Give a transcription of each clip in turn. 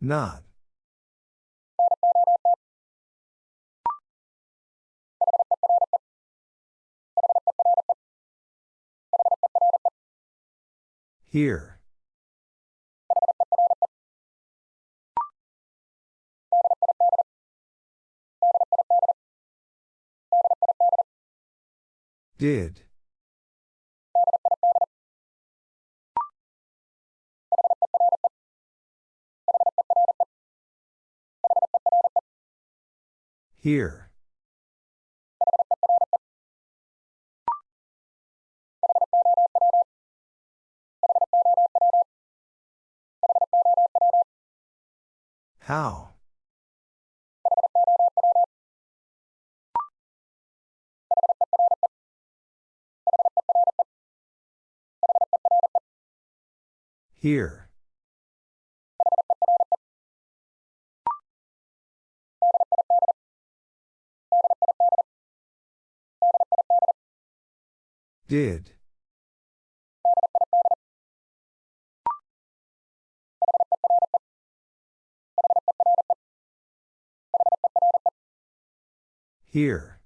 Not. Here. Did. Here. How? Here. Did. Here.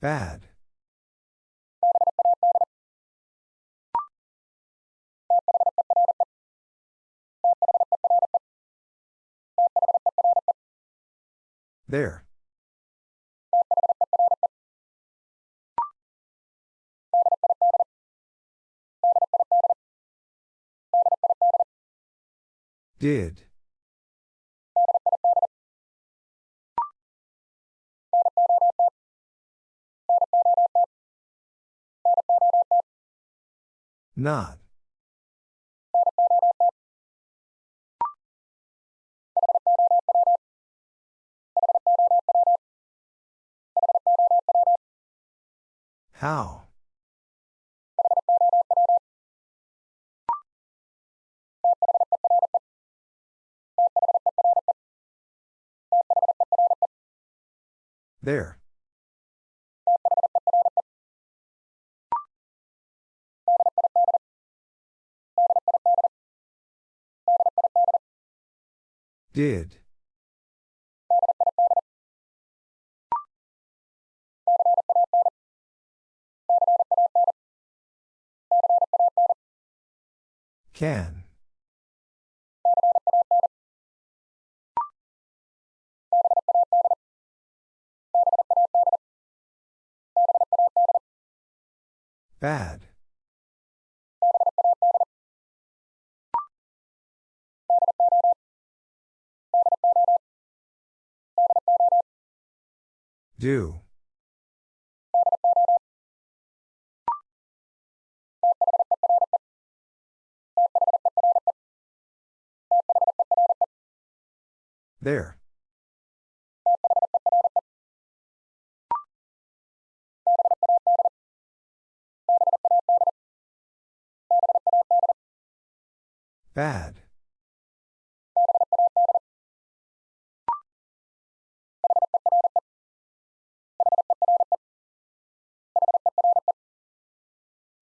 Bad. There. Did. Not. How? There. Did. Can. Bad. Do. There. Bad.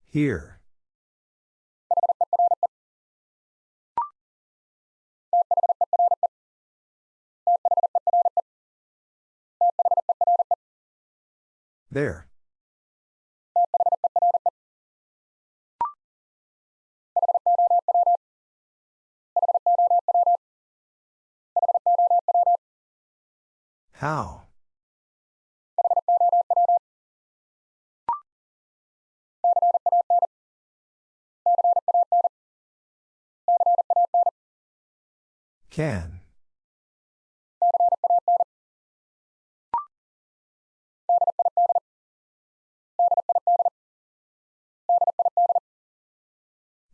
Here. There. How? Can.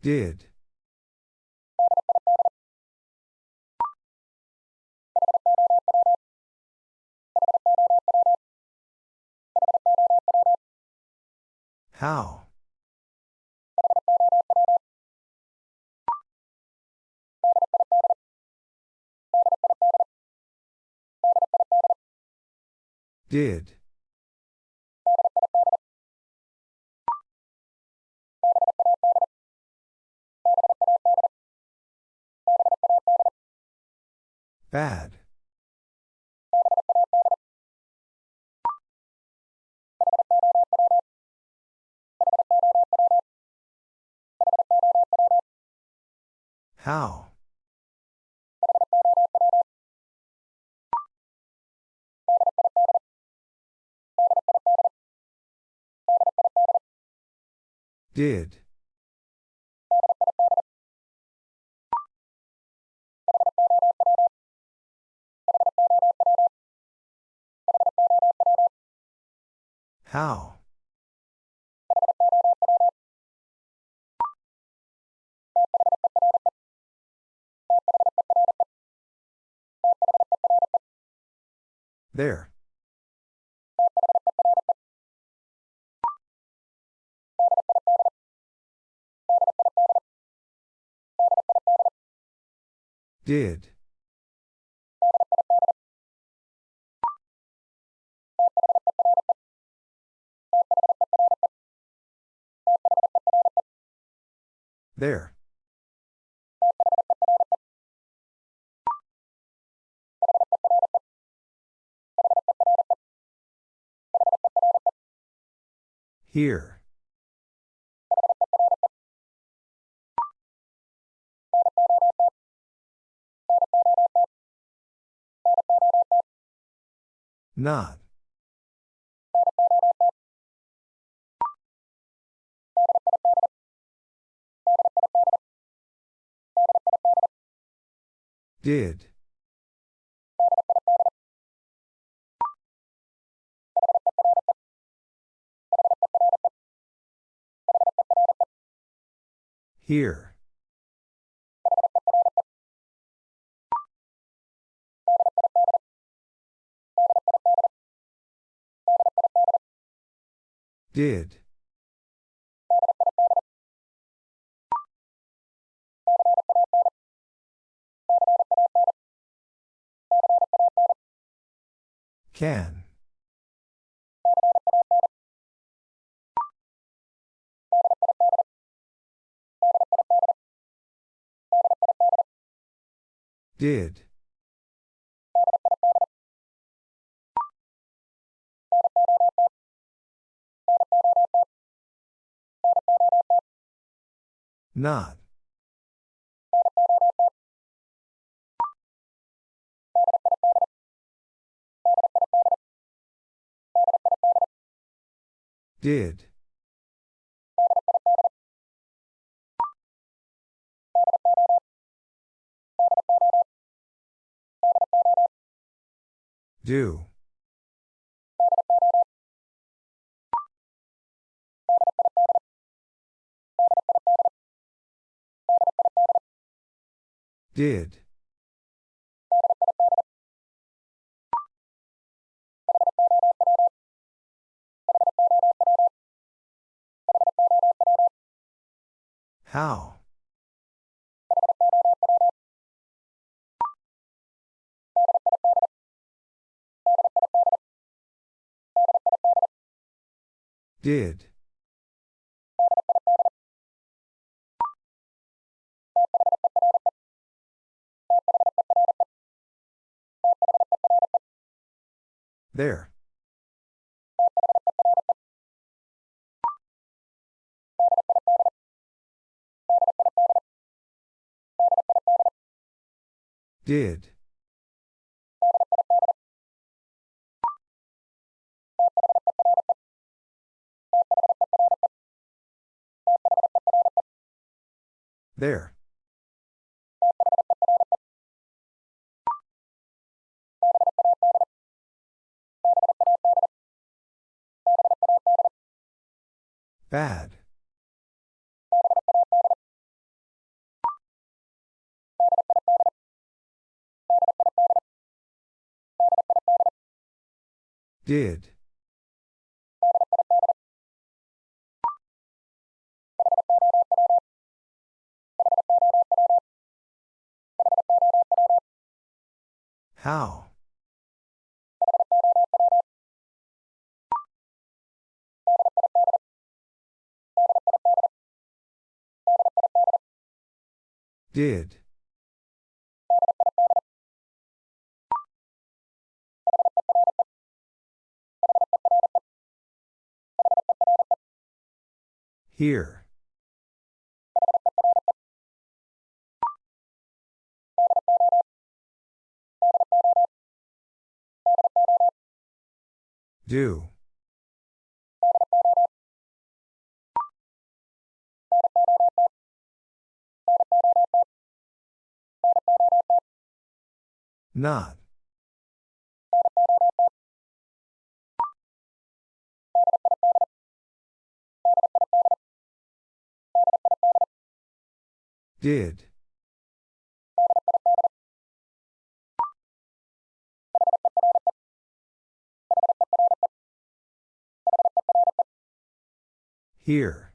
Did. How? Did. Bad. How? Did. How? There. Did. There. Here. Not. Did. Here. Did. Can. Did. Not. Did. Do. Did. How? Did. There. Did. There. Bad. Did. How? Did. Here. Do. Not. Did. Here.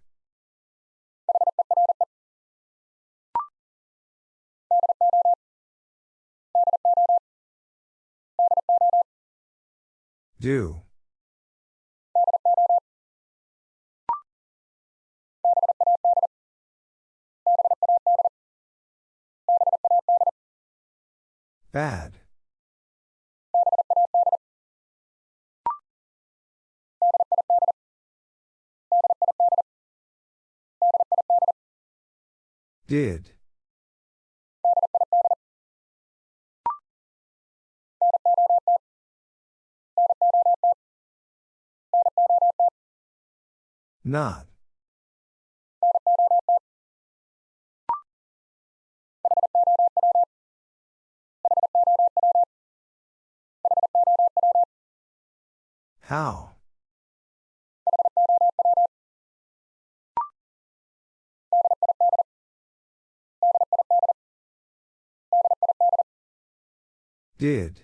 Do. Bad. Did. Not. How? Did.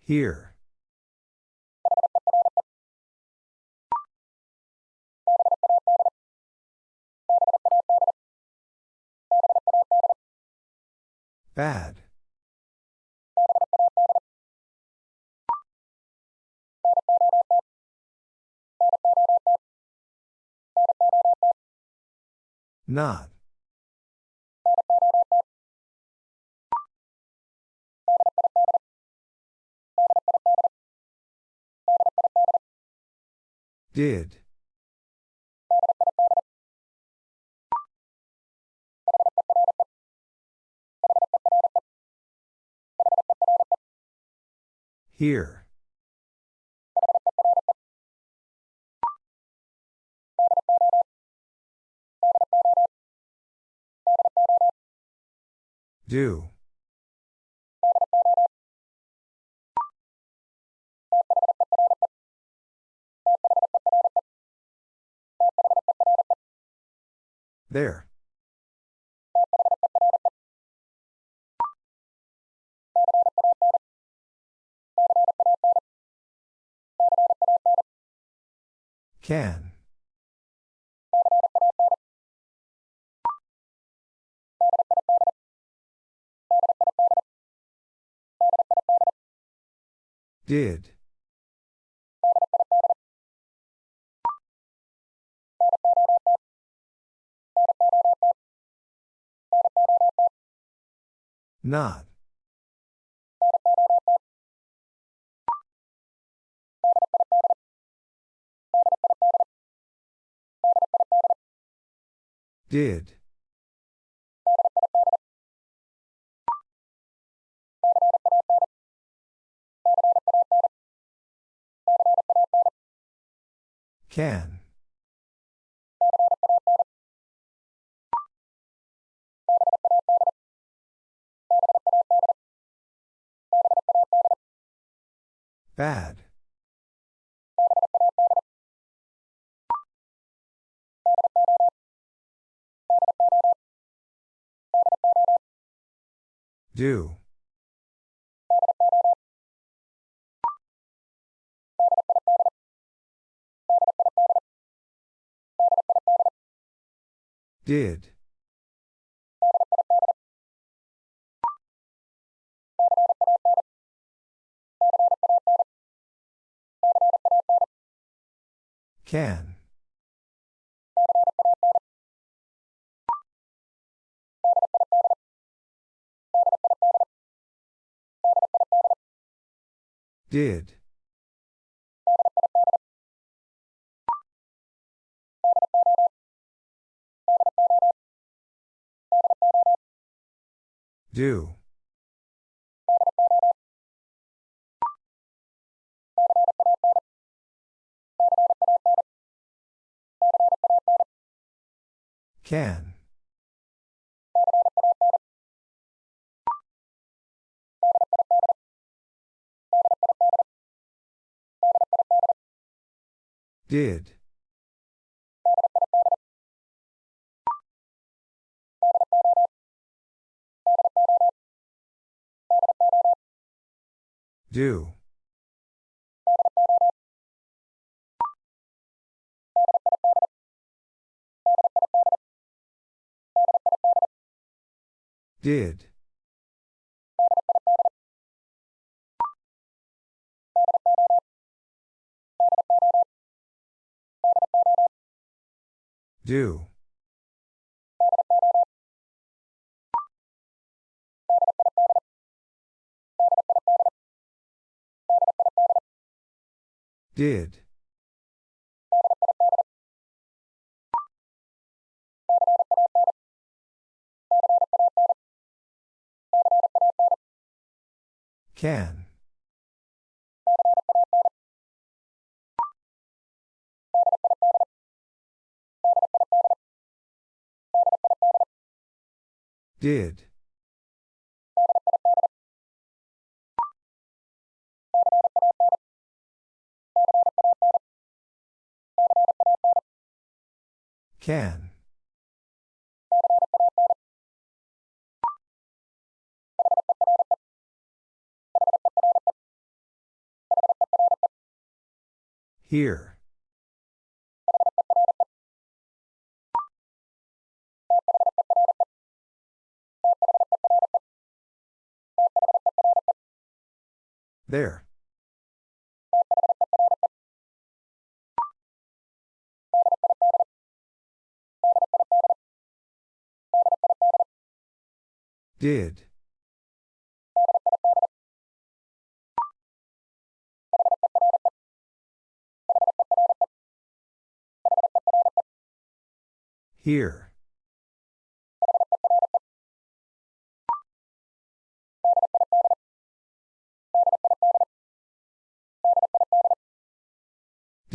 Here. Bad. Not. Did. Here. Do. There. Can. Did. Not. Did. Can. Bad. Do. Did. Can. Did. Do. Can. Did. Do. Did. Do. Did. Can. Did. Can. Here. There. Did. Here.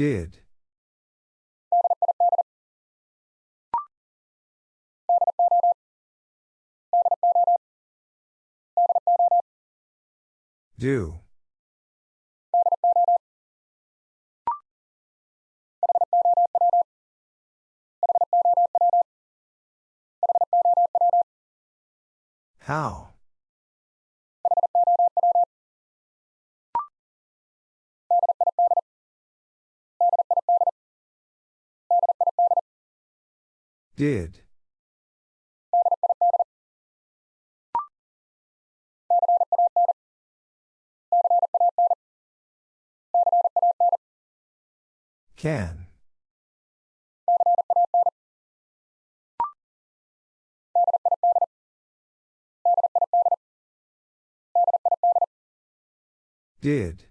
Did. Do. How? Did. Can. Did.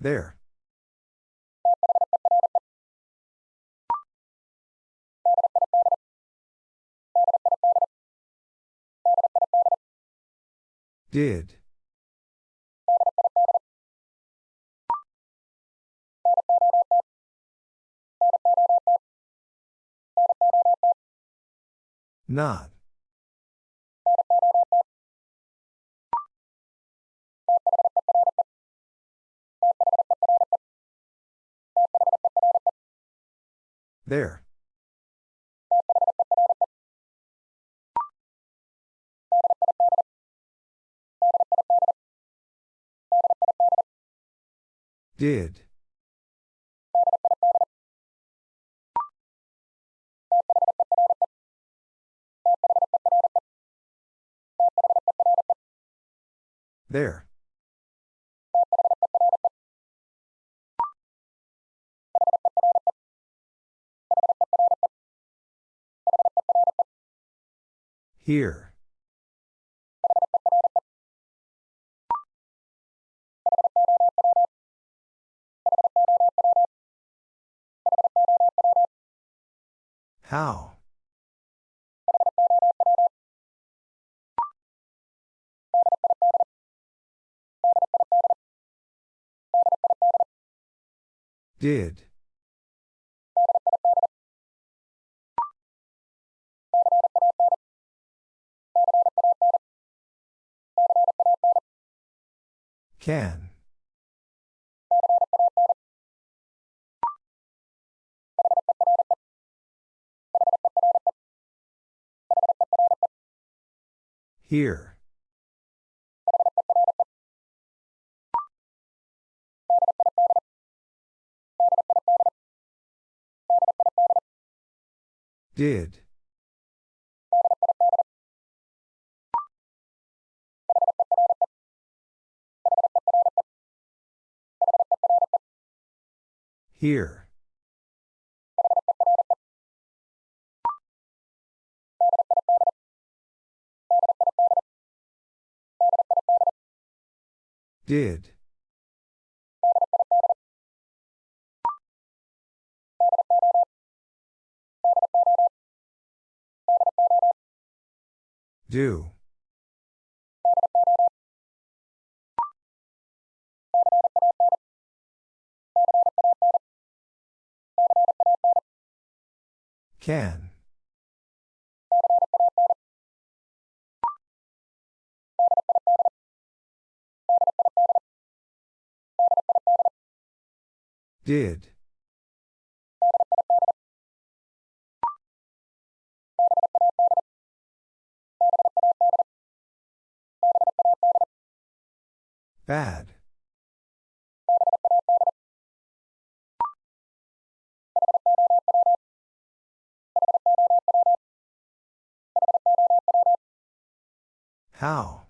There. Did. Not. There. Did. There. Here. How? Did. Can. Here. Did. Here. Did. Do. Can. Did. Bad. How?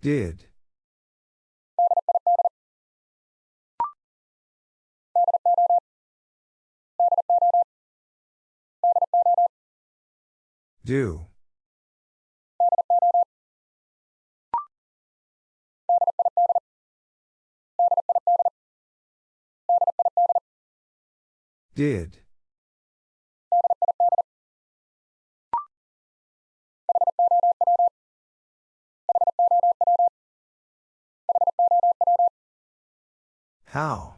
Did. Do. Did. How?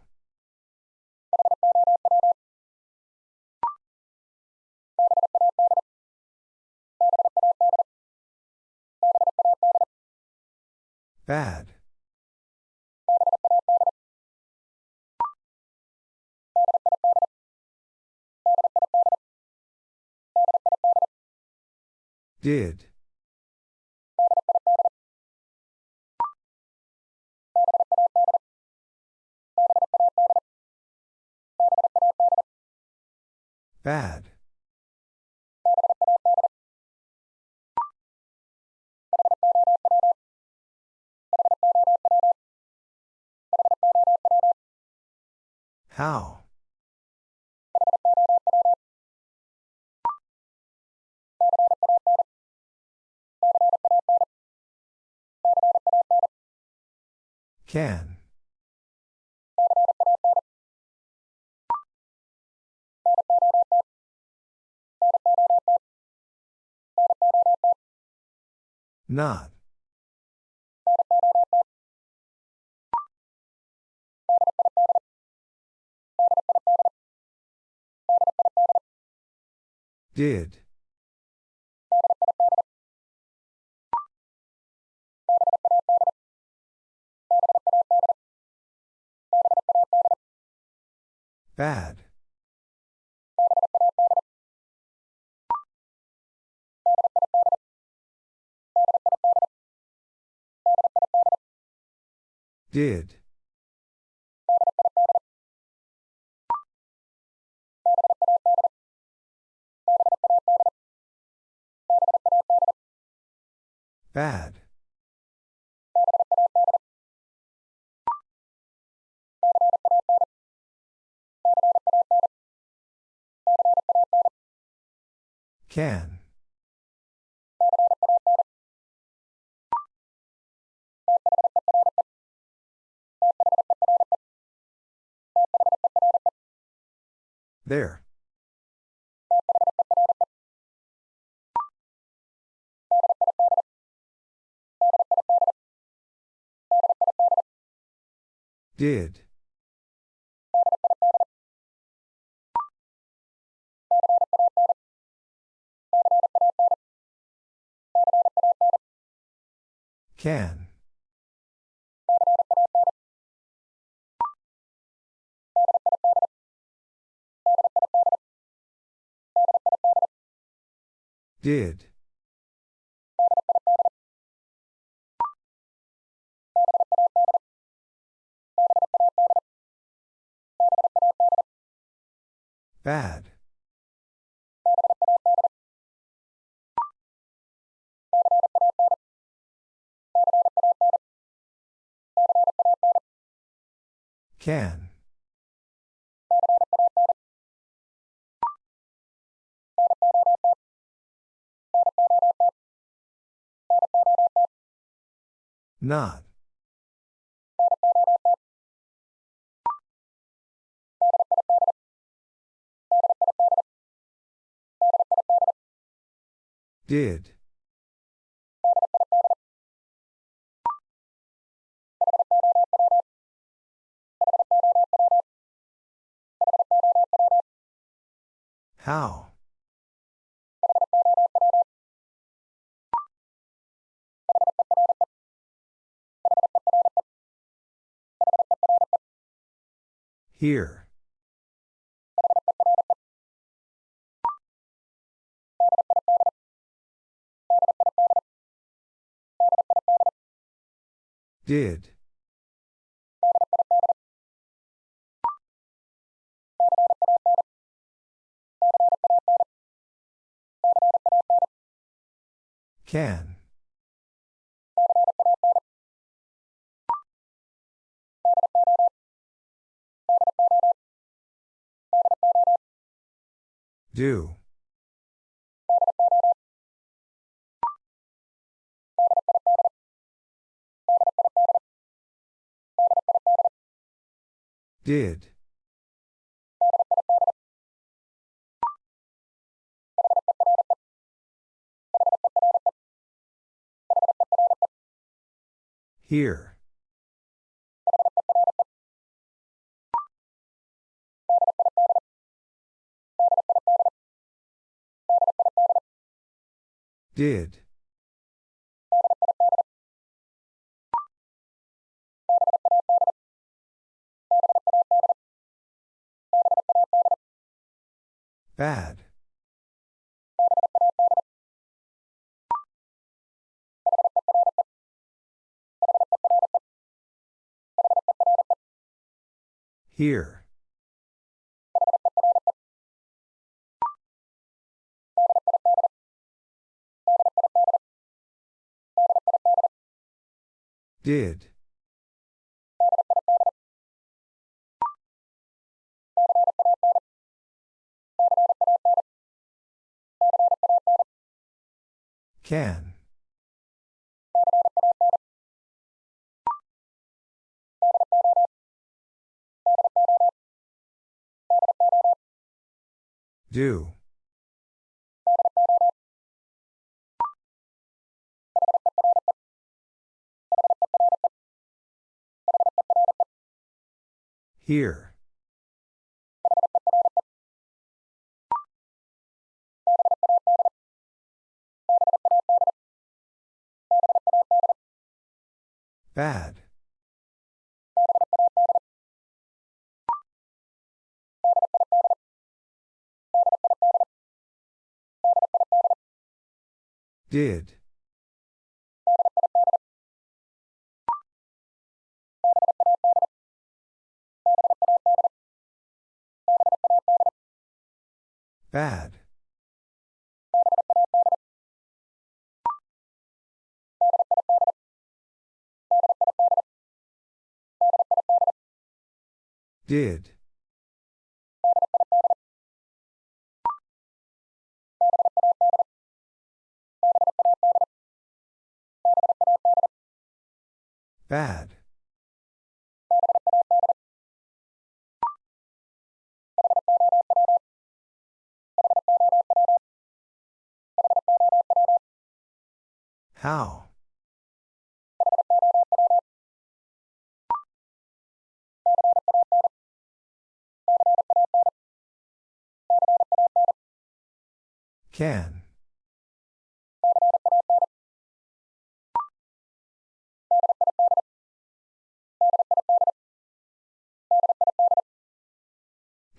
Bad. Did. Bad. How? Can. Not. Did. Bad. Did. Bad. Can. There. Did. Can. Did. Bad. Can. Not. Did. How? Here. Did. Can. Do. Did. Here. Did. Bad. Here. Did. Can. Do. Here. Bad. Did. Bad. Did. Bad. How? Can.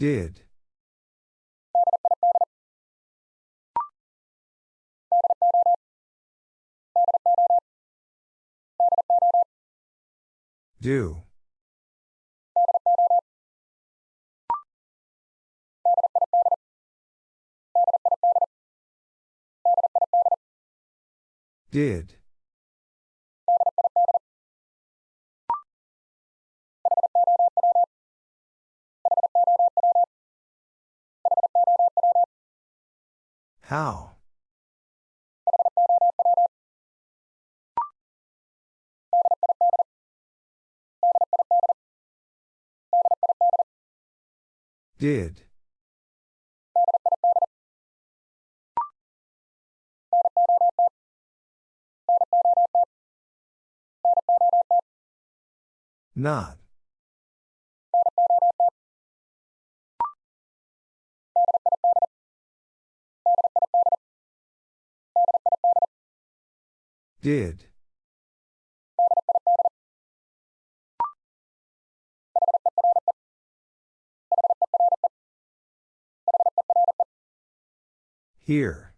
Did. Do. Did. How? Did. Not. Did. Here.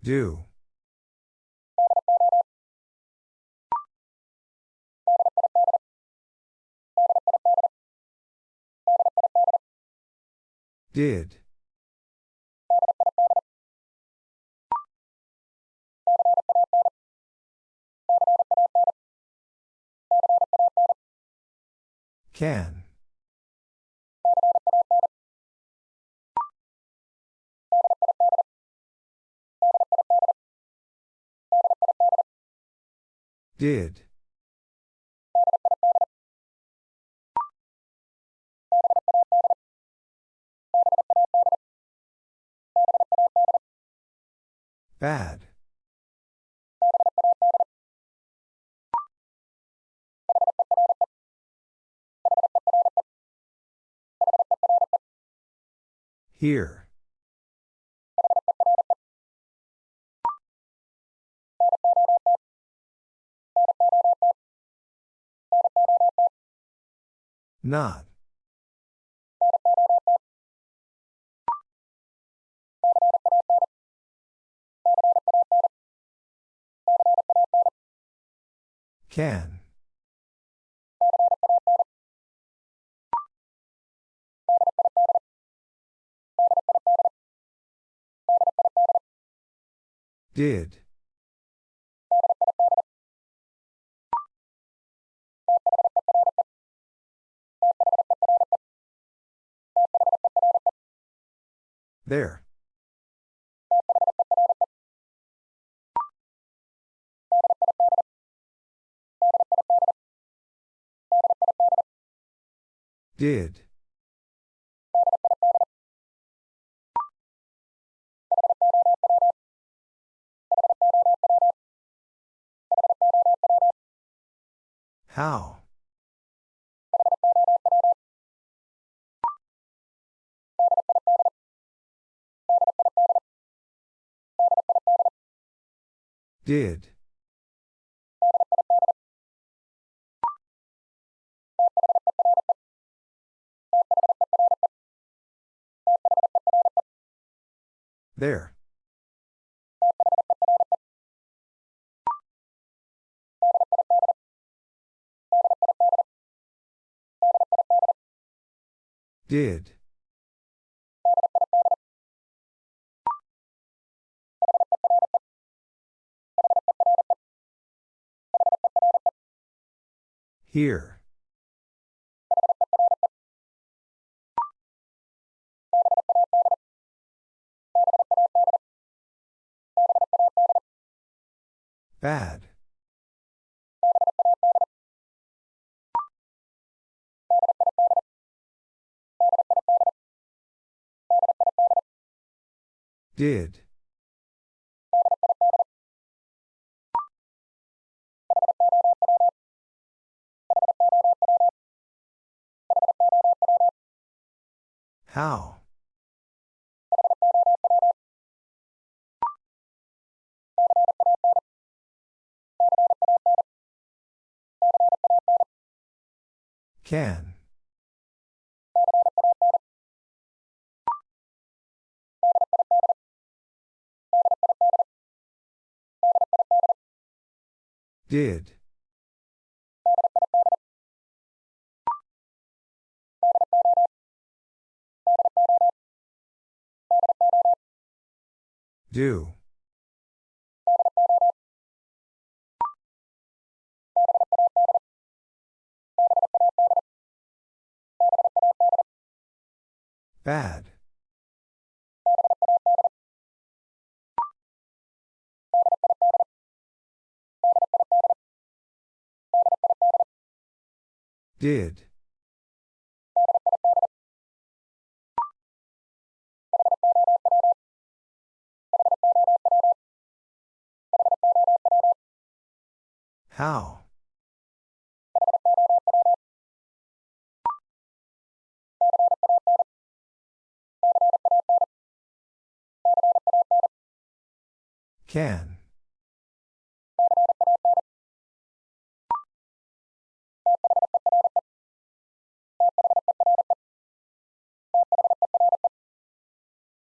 Do. Did. Can. Did. Bad. Here. Not. Can. Did. There. Did. How? Did. There. Did. Here. Bad. Did. How? Can. Did. Do. Bad. Did. How? Can.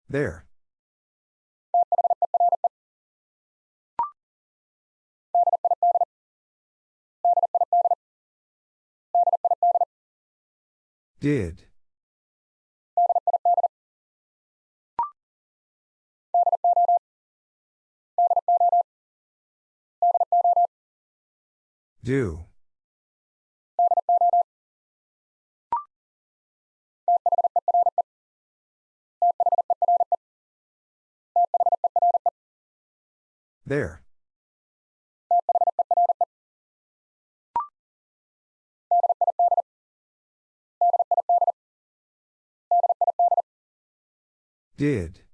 There. Did. Do. There. Did.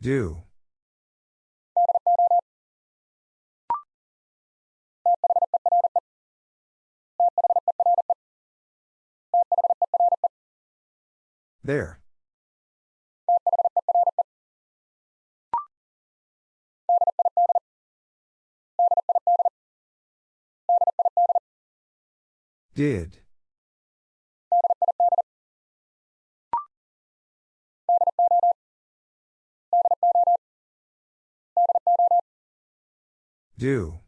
Do. There. Did. Do.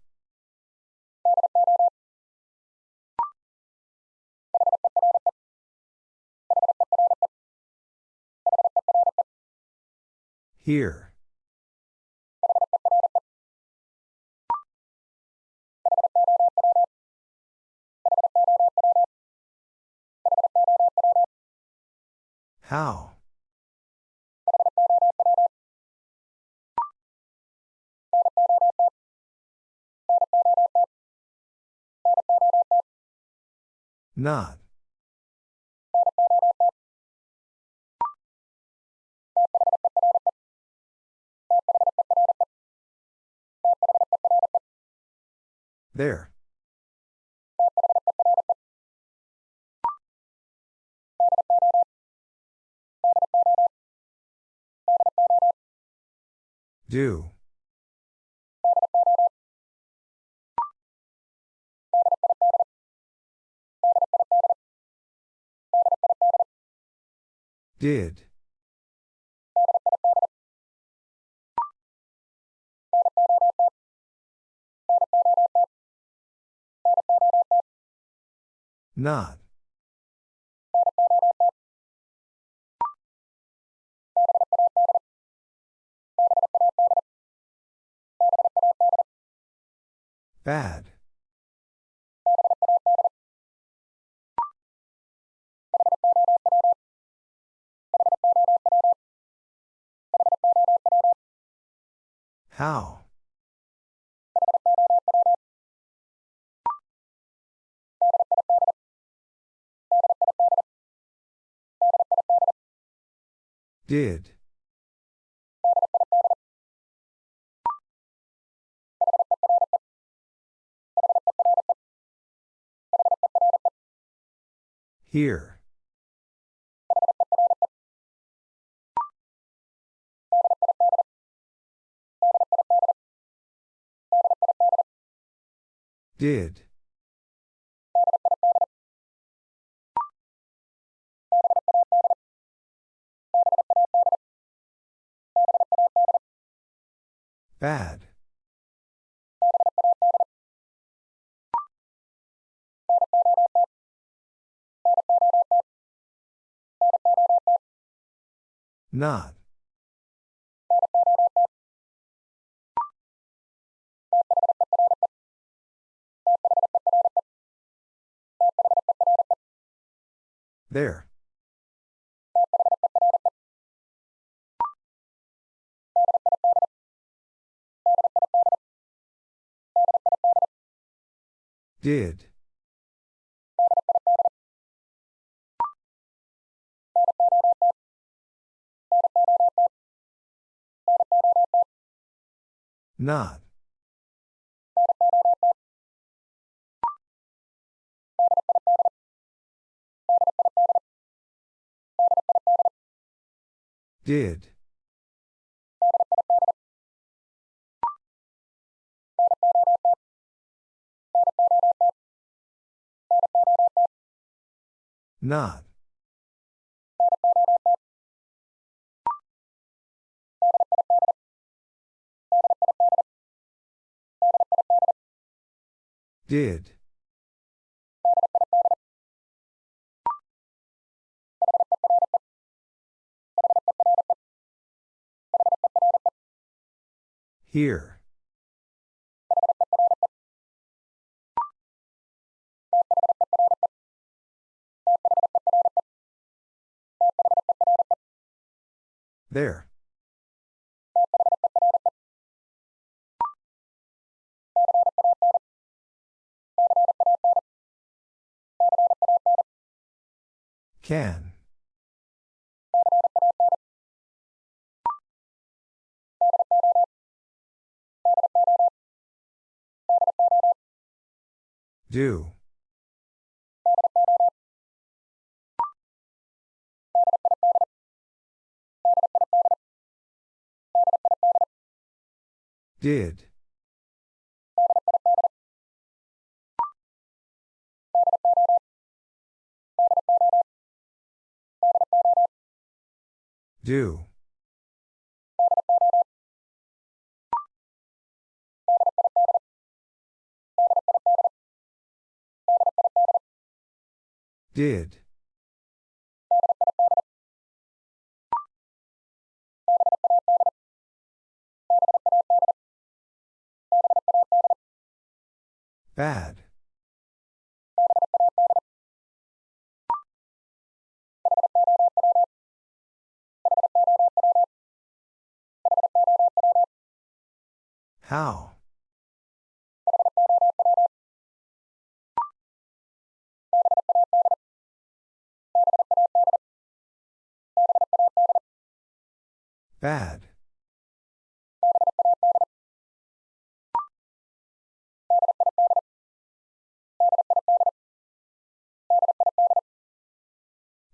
Here. How? Not. There. Do. Did. Not. Bad. How? Did. Here. Did. Bad. Not. There. Did. Not. Did. Not. Did. Here. There. Can. Do. Did. Do. Did. Bad. How? Bad.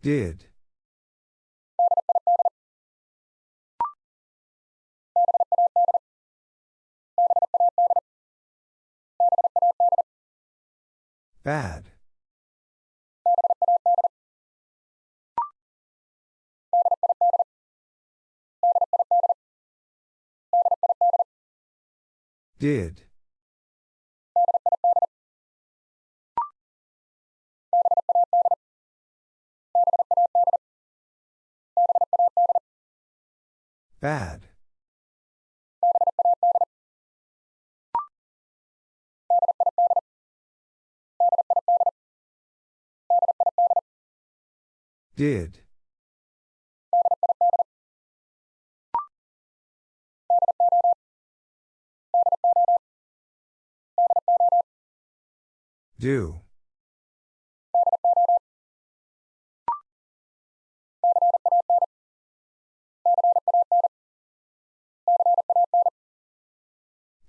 Did. Bad. Did. Bad. Did. Do.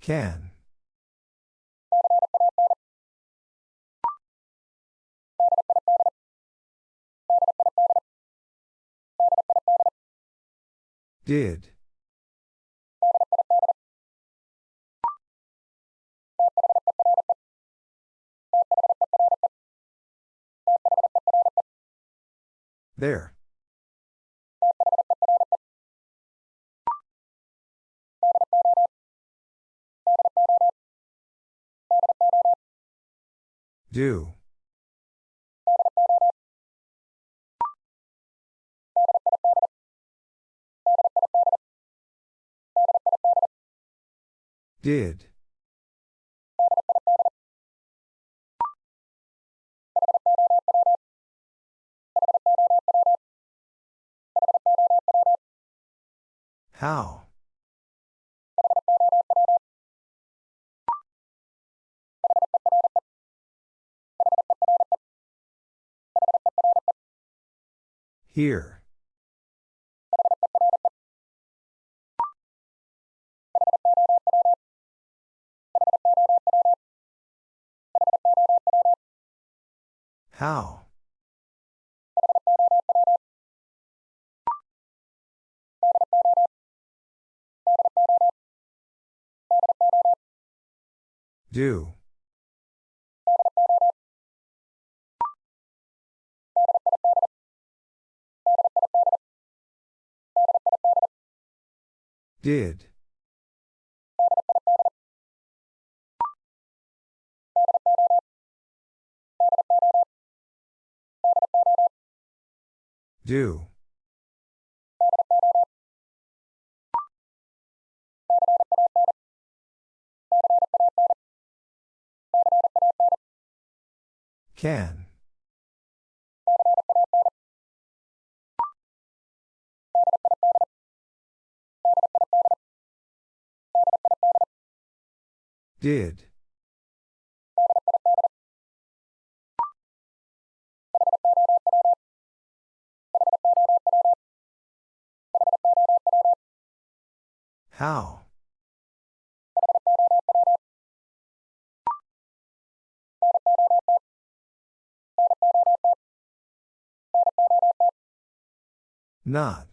Can. Did. There. Do. Did. How? Here. How? Do. Did. Do. Can. Did. How? Not.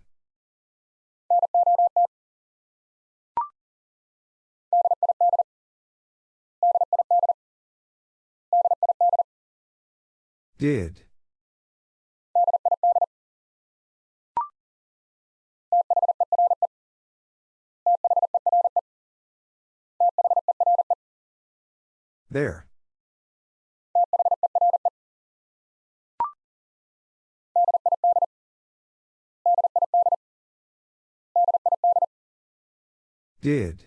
Did. There. Did.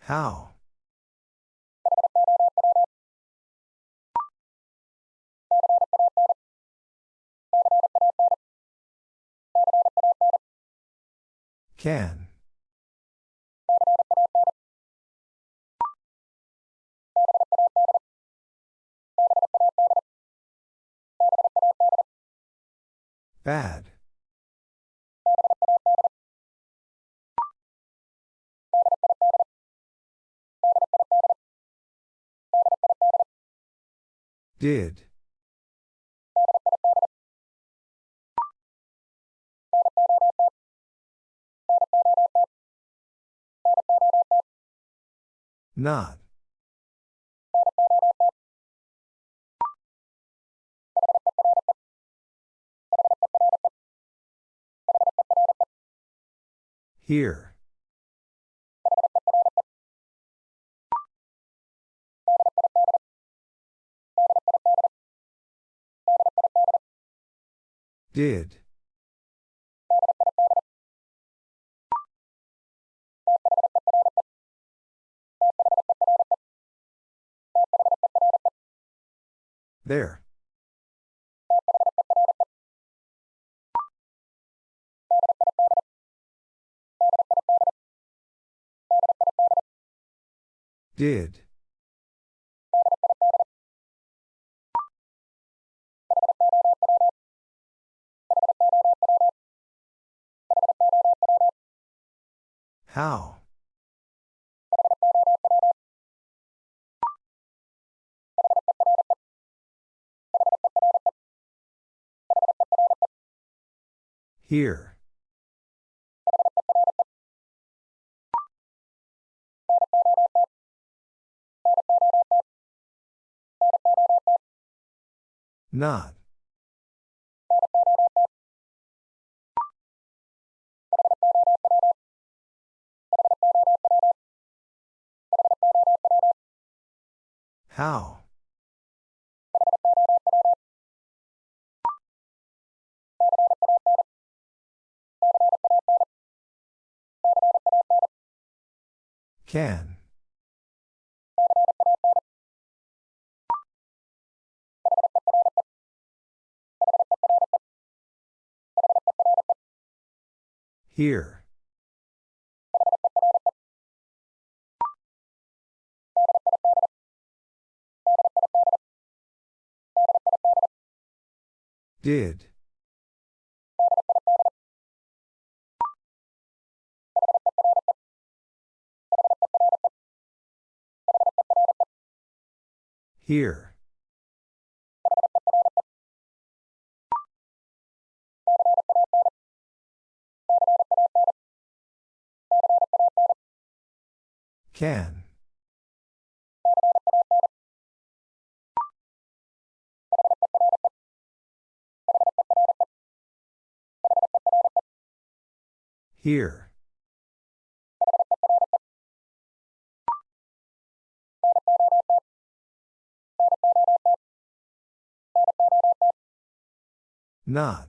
How? Can. Bad. Did. Not. Here. Did. There. Did. How? Here. Not. How? Can. Here. Did. Here. Can. Here. Not.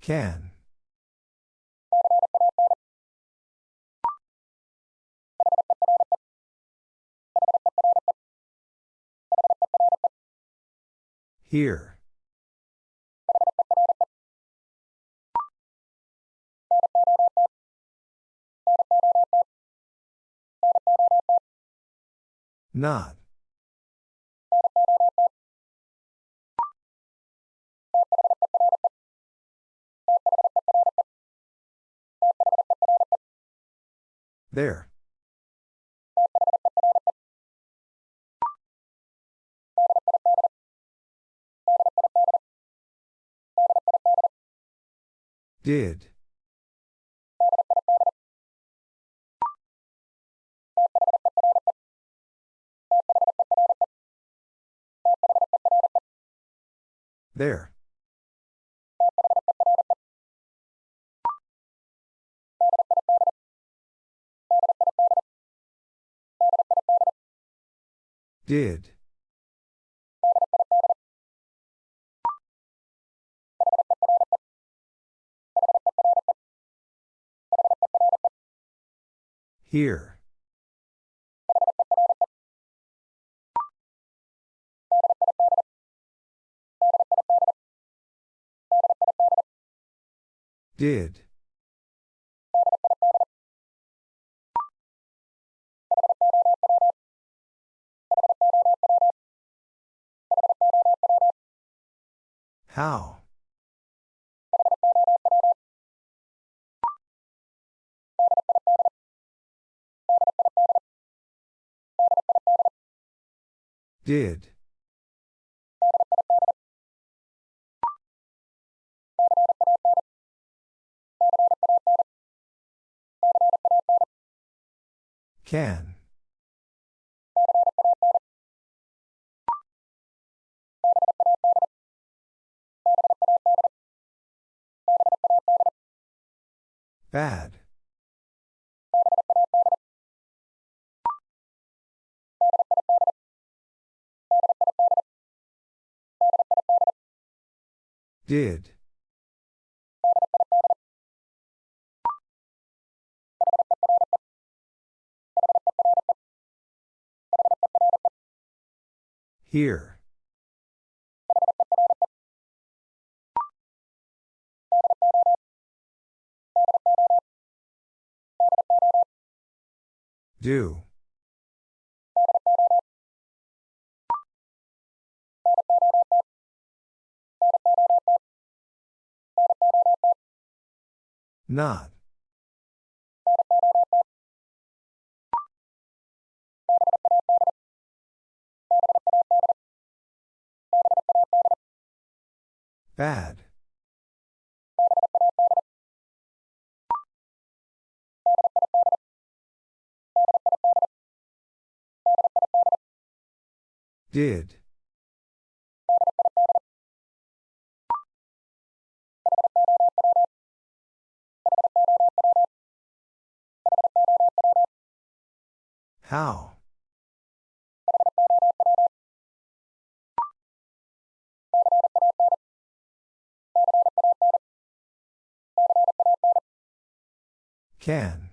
Can. Here. Not. There. Did. There. Did. Here. Did. How? Did. Can. Bad. Did. Here. Do. Not. Bad. Did. How? Can.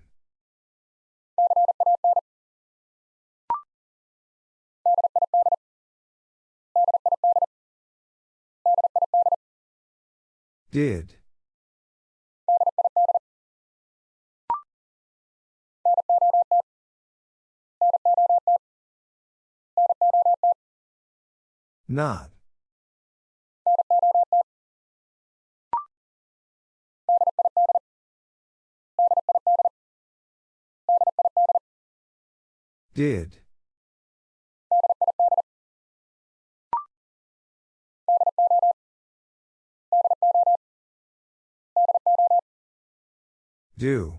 Did. Not. Did. Do.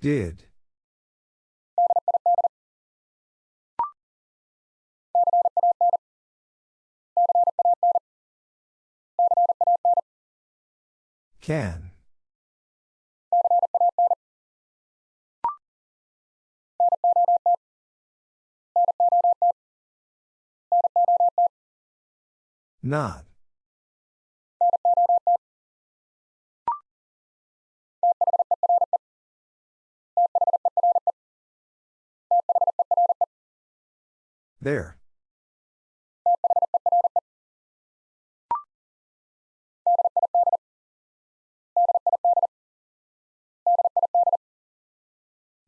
Did. Can. Not. There.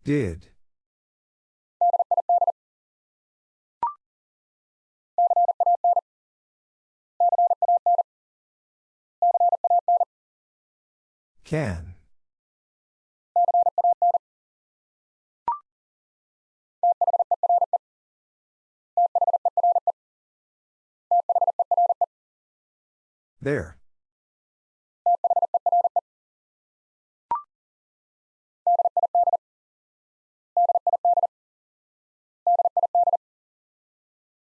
Did. Can. There.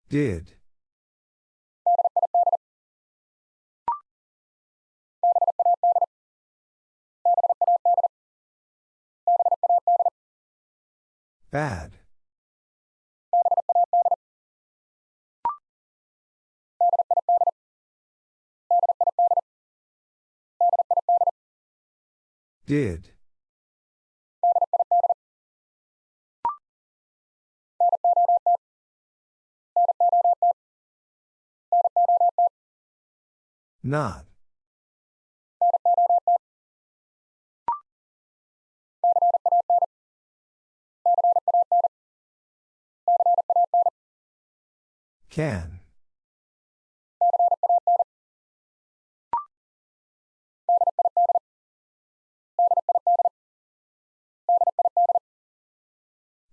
Did. Bad. Did. Not. Can.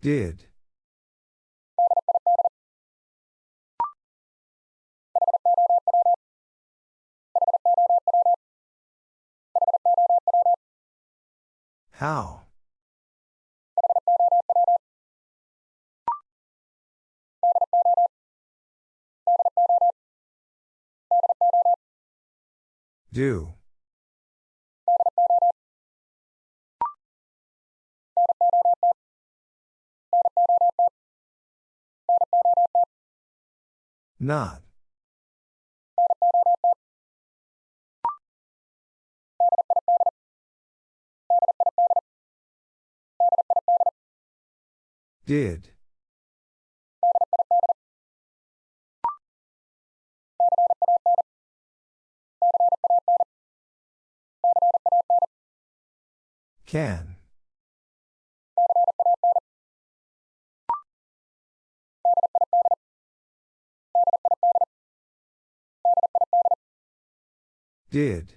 Did. How? Do. Not. Did. Can. Did.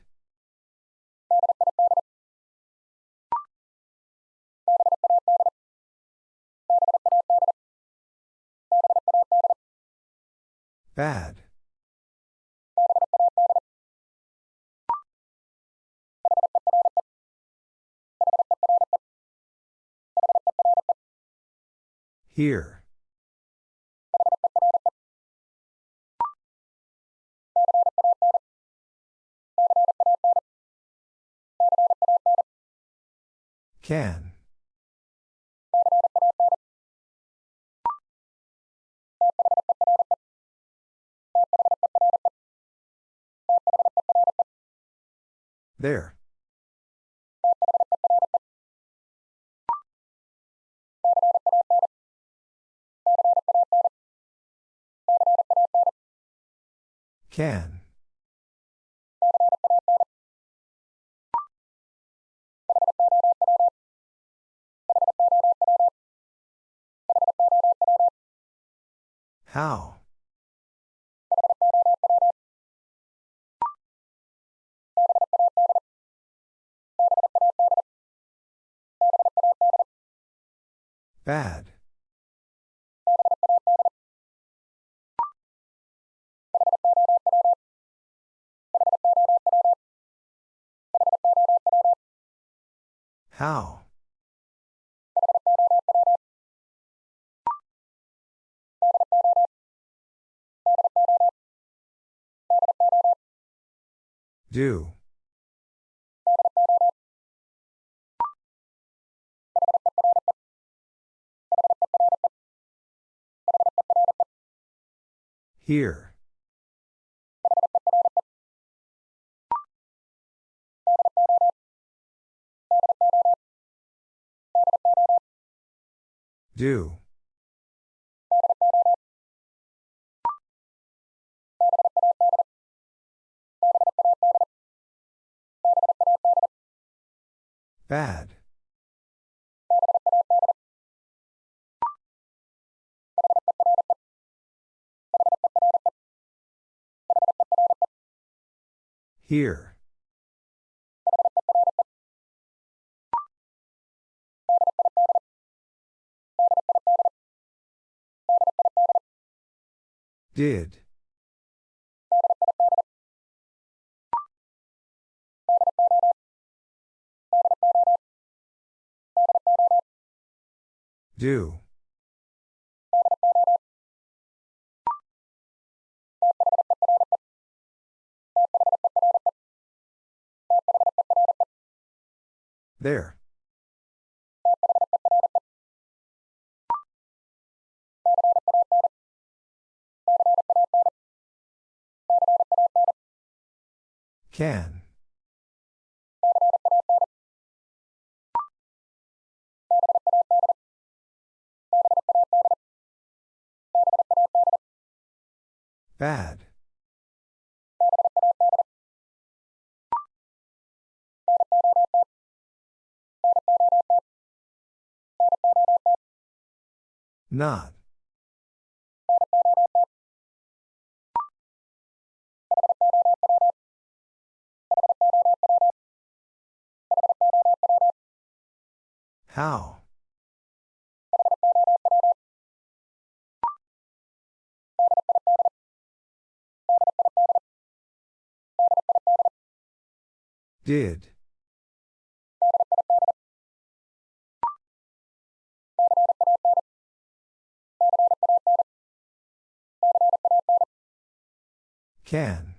Bad. Here. Can. There. Can. How? Bad. How? Do. Here. Do. Bad. Here. Did. Do. There. Can. Bad. Not. How? Did. Can.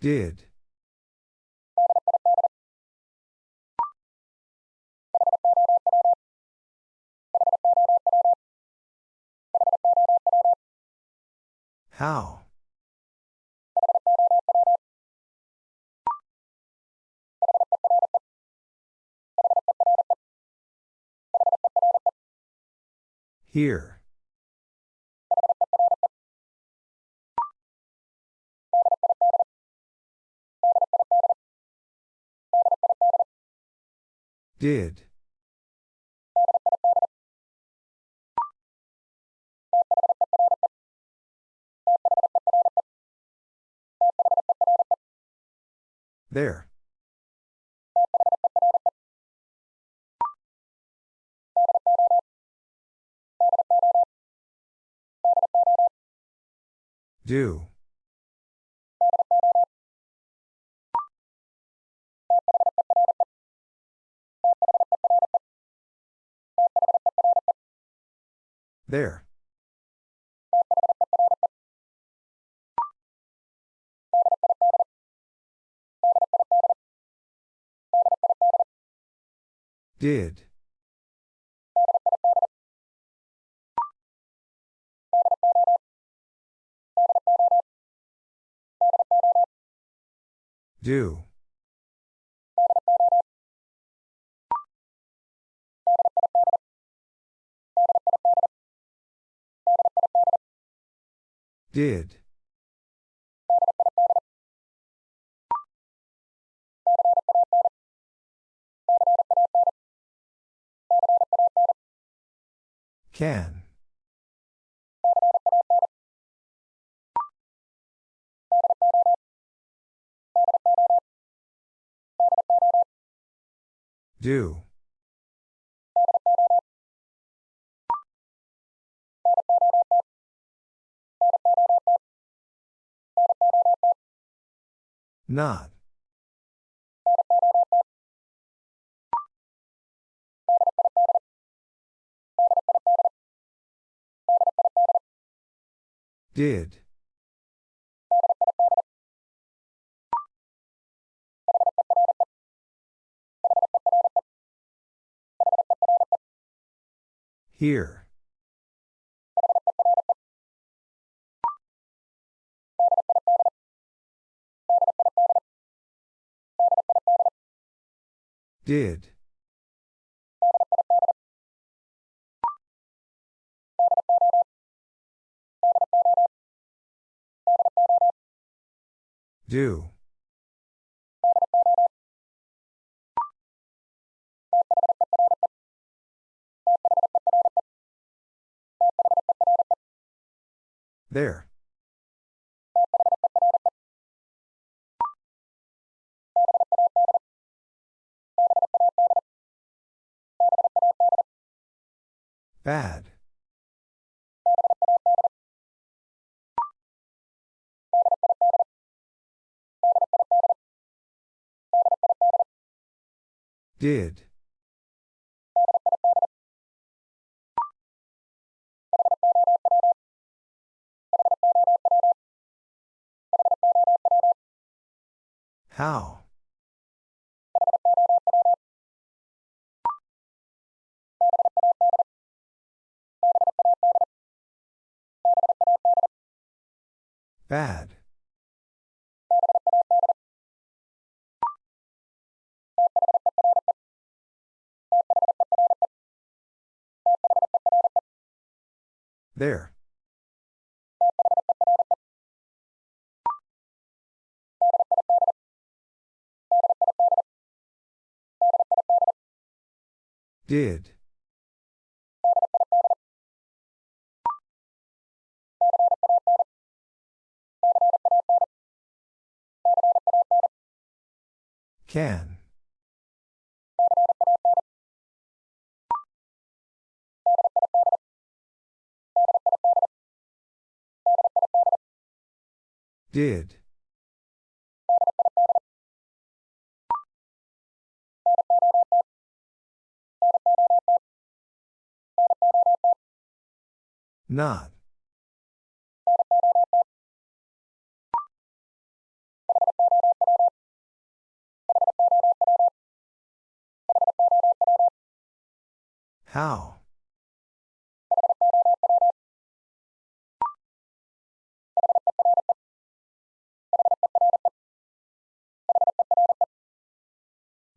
Did. How? Here. Did. There. Do. There. Did. Do. Did. Can. Do. Not. Did. Here. Did. Do. There. Bad. Did. How? Bad. There. Did. Can. Did. Not. How?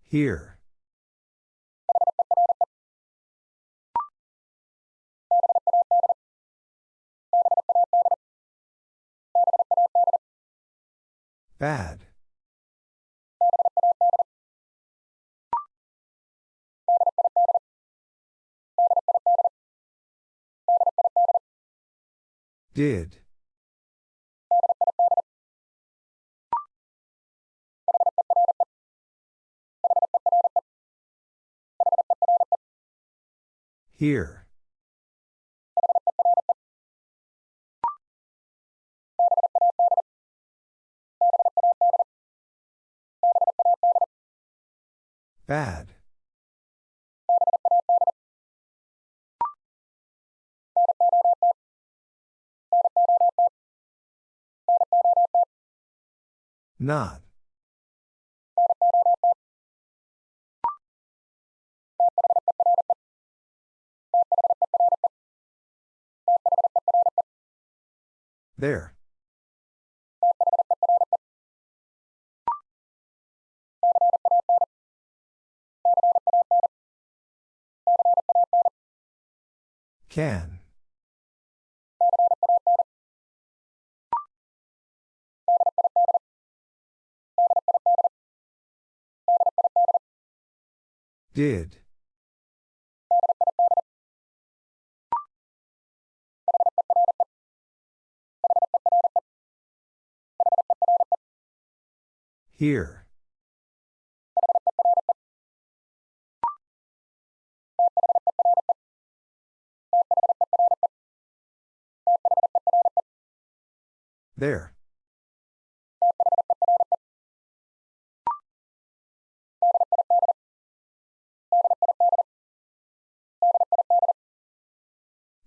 Here. Bad. Did. Here. Bad. Not. There. Can. Did. Here. There.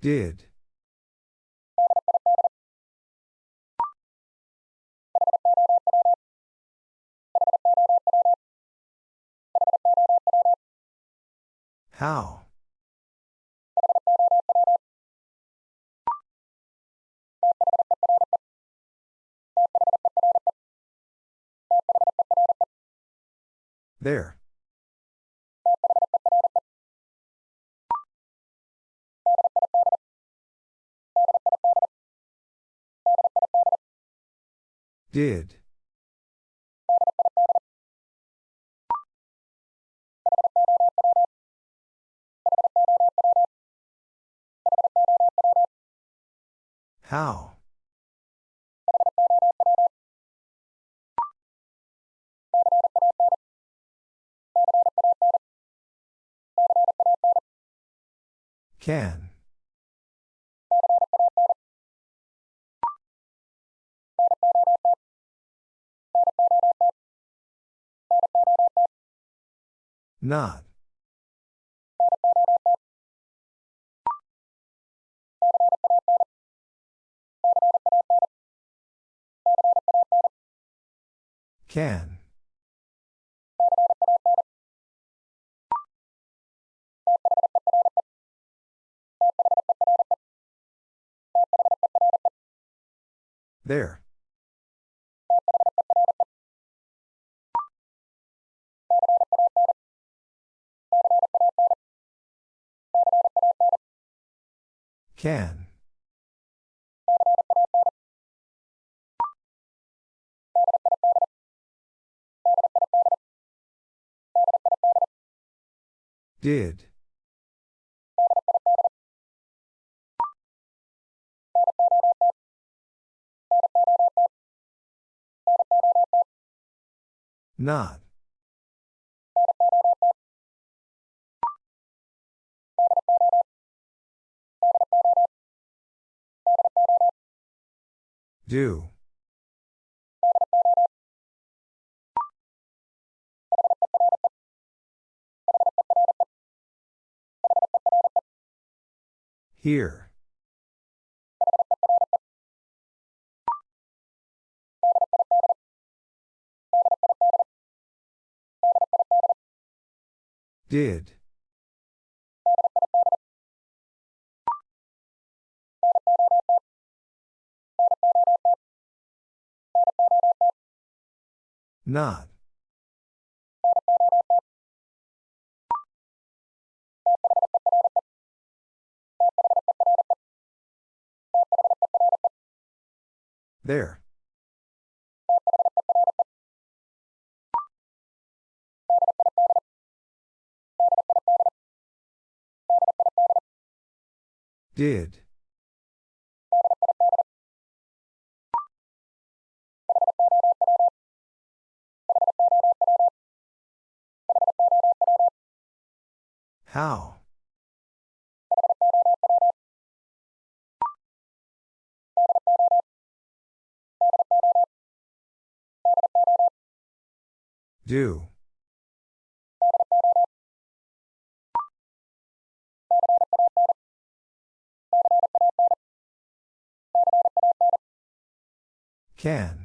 Did. How? There. Did. How? Can. Not. Can. There. Can. Did. Not. Do. Here. Did. Not. There. Did. How? Do. Can.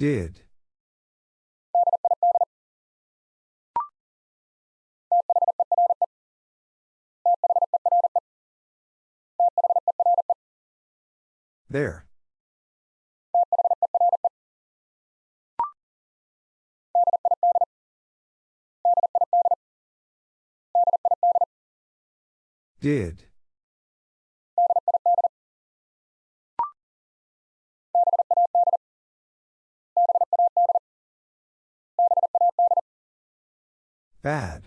Did. There. Did. Bad.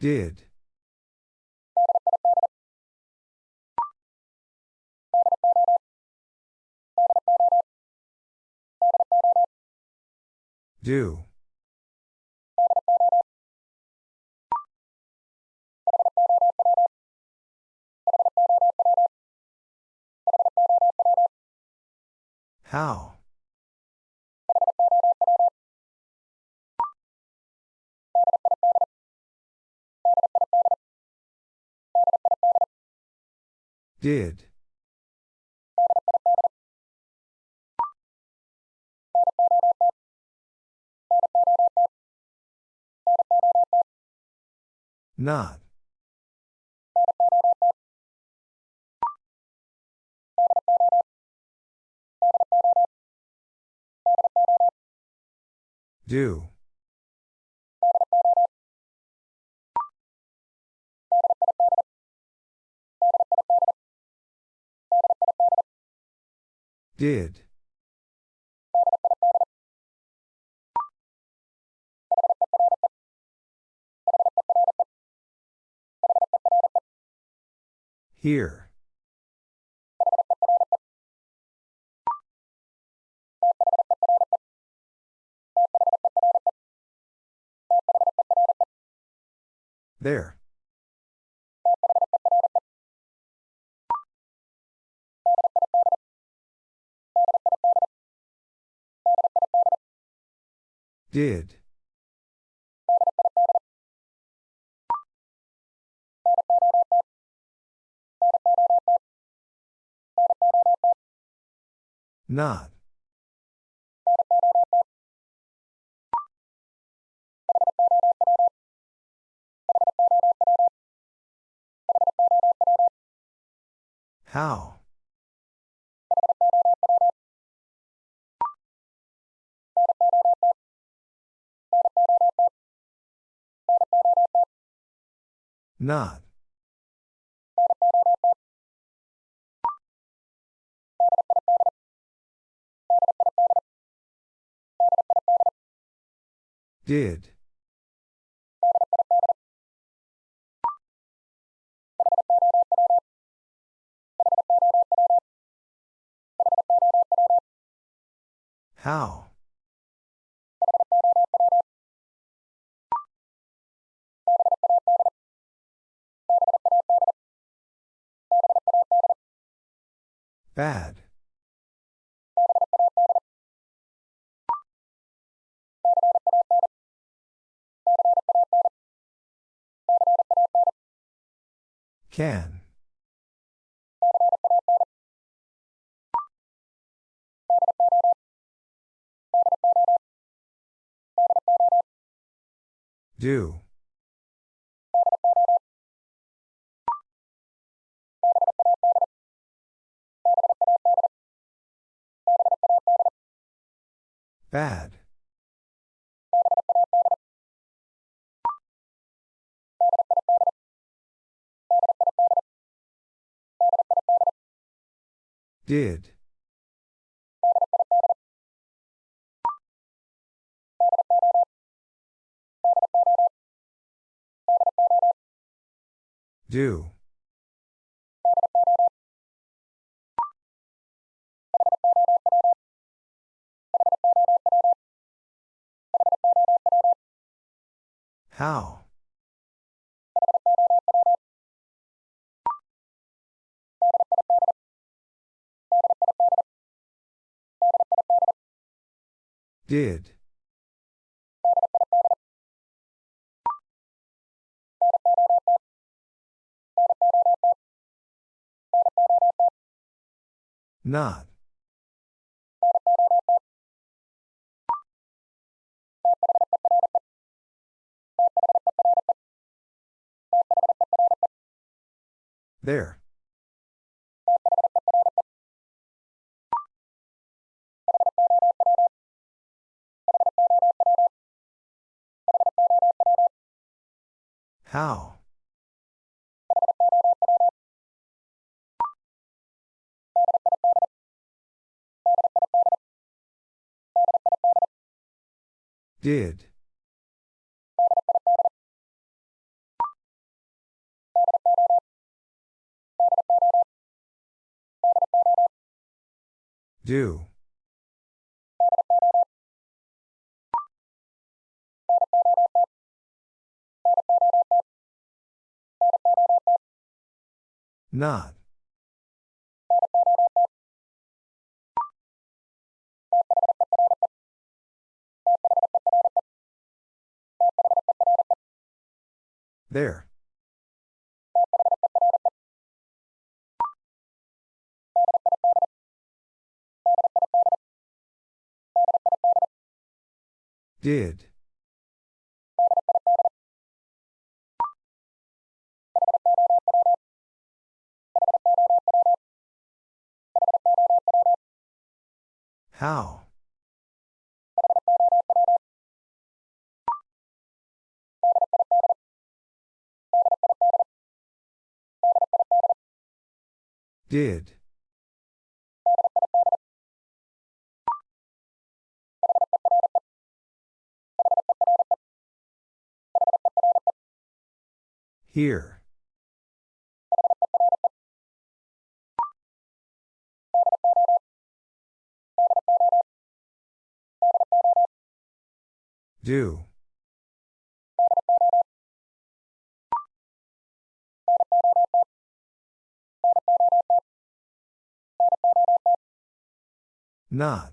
Did. Do. How? Did. Not. Do. Did. Here. There. Did. Not. How? Not. Did. How? Bad. Can. Do. Bad. Did. Do. How? Did. Not. There. How? Did. Do. Not. There. Did. How? Did. Here. Do. Not.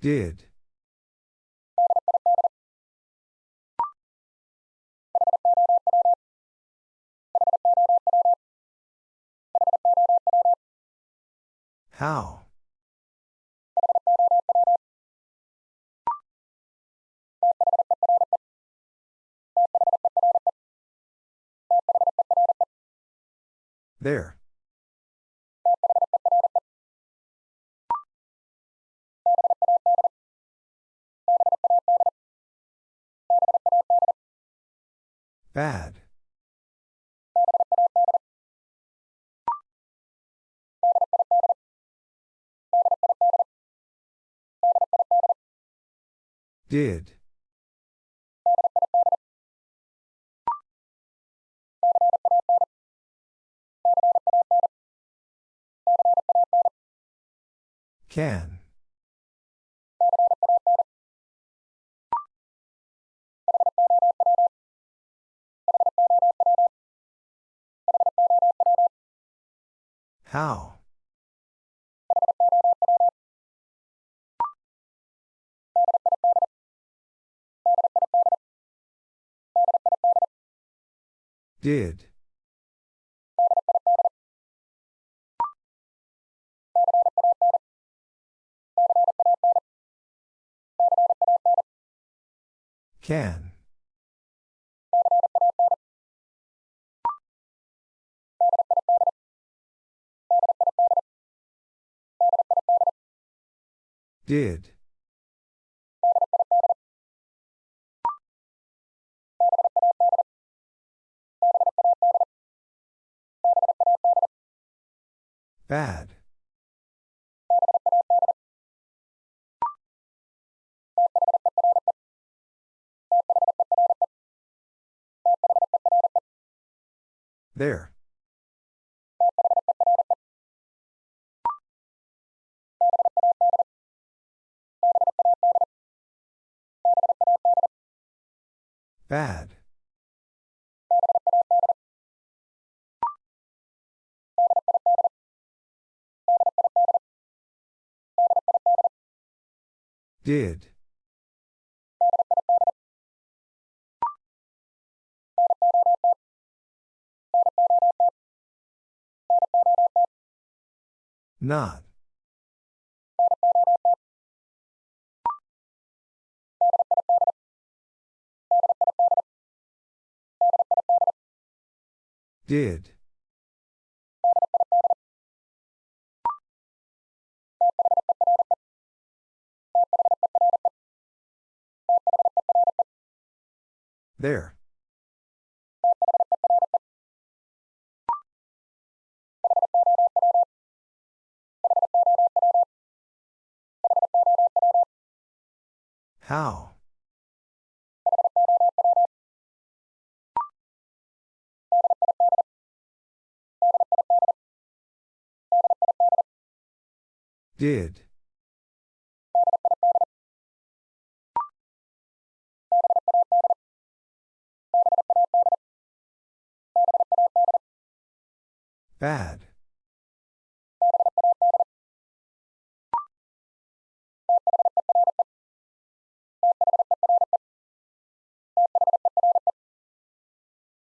Did. How? There. Bad. Did. Can. How? Did. Can. Did. Bad. There. Bad. Did. Not. Did. There. How? Did. Bad.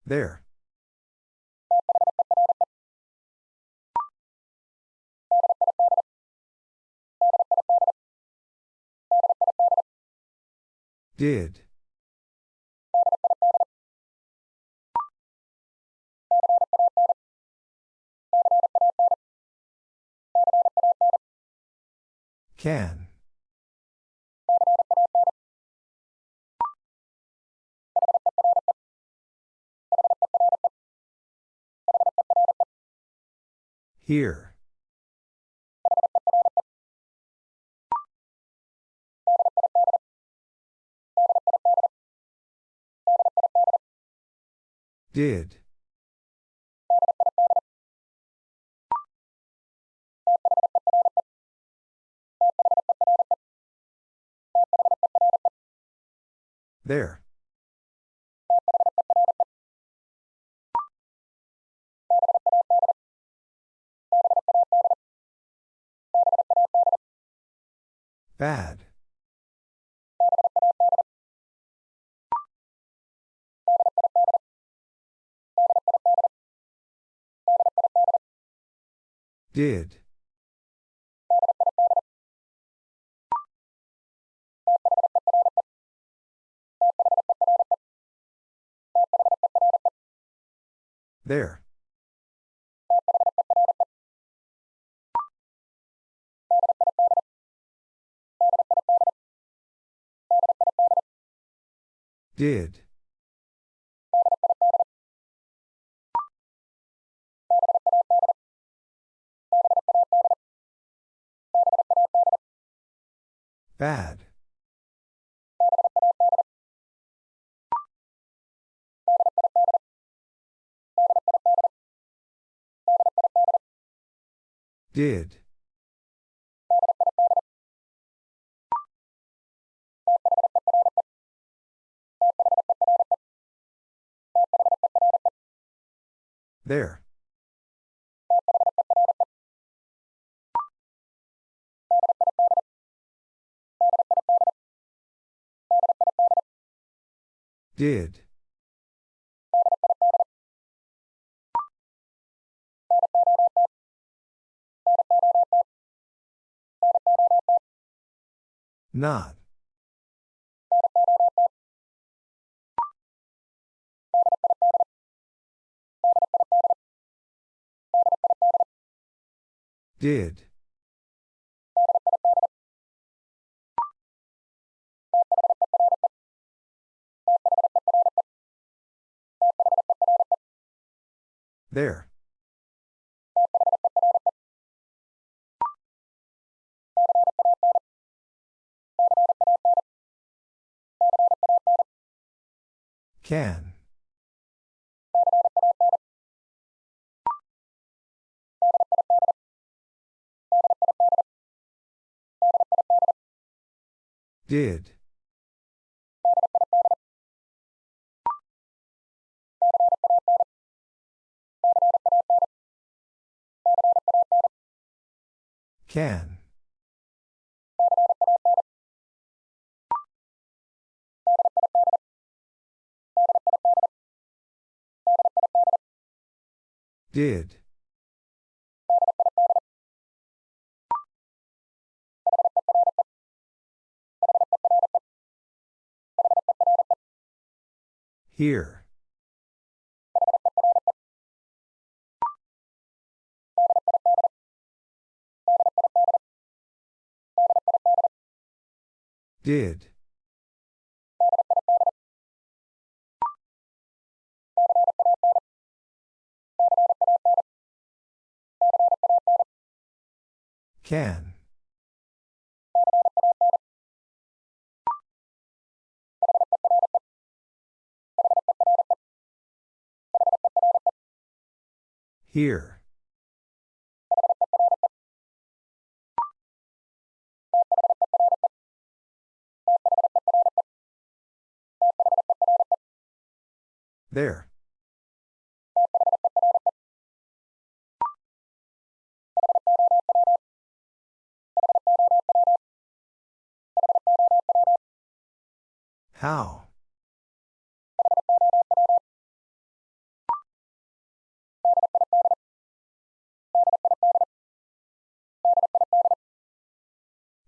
There. Did. Can. Here. Did. There. Bad. Did. There. Did. Bad. Did. There. Did. Not. Did. There. Can. Did. Can. Did. Here. Did. Can. Here. There. How?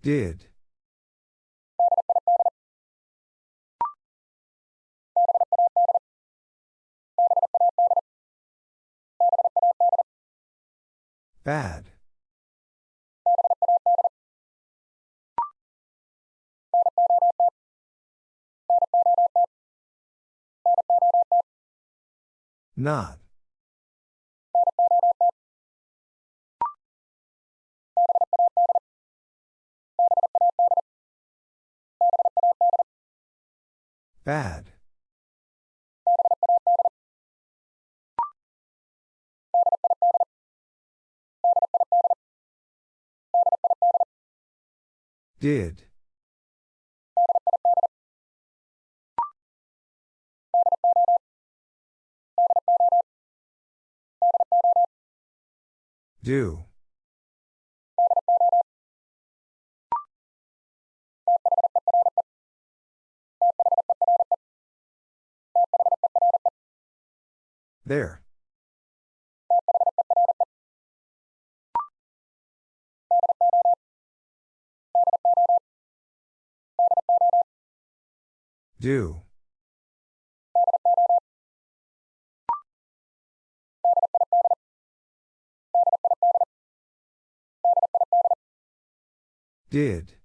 Did. Bad. Not. Bad. Did. Do. There. Do. Did.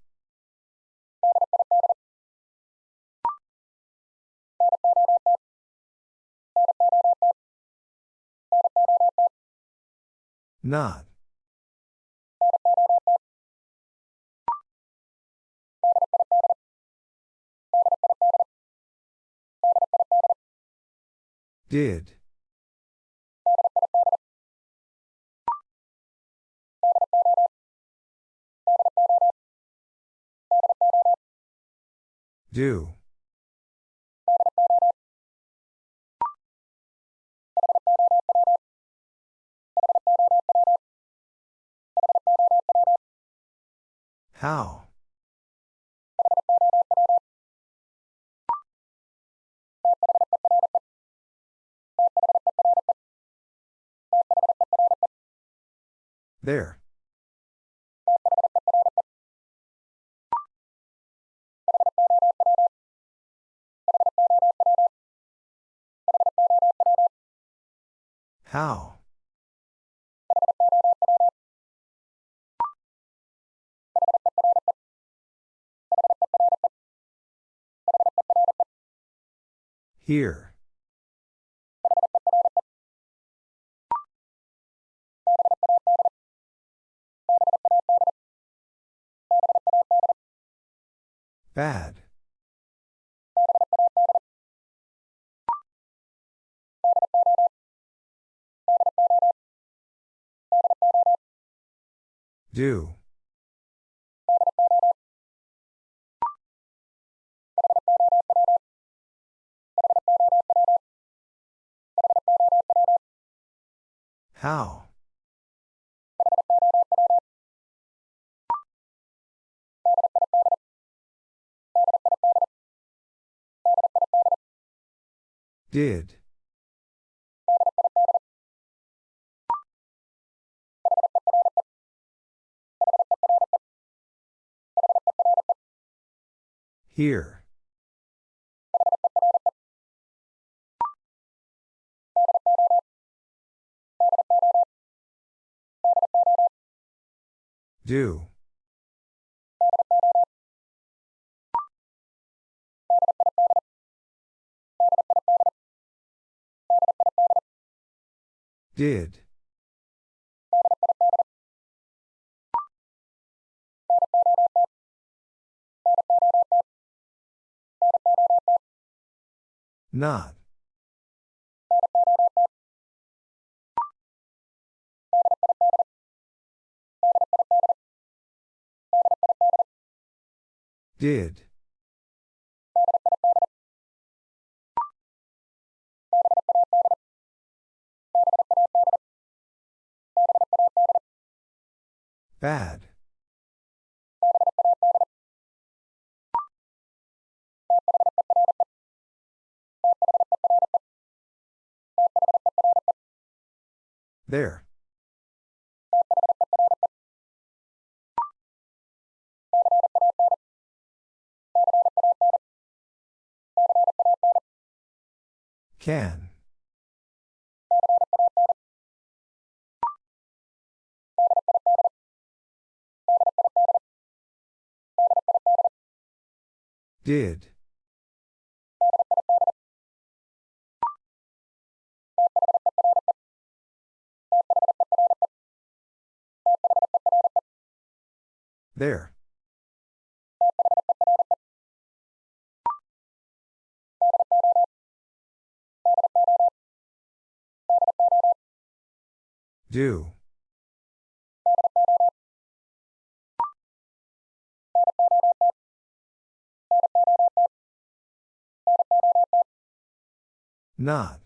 Not. Did. Do. How? There. How? Here. Bad. Do. How? Did. Here. Do. Did. Not. Did. Bad. There. Can. Did. There. Do. Not.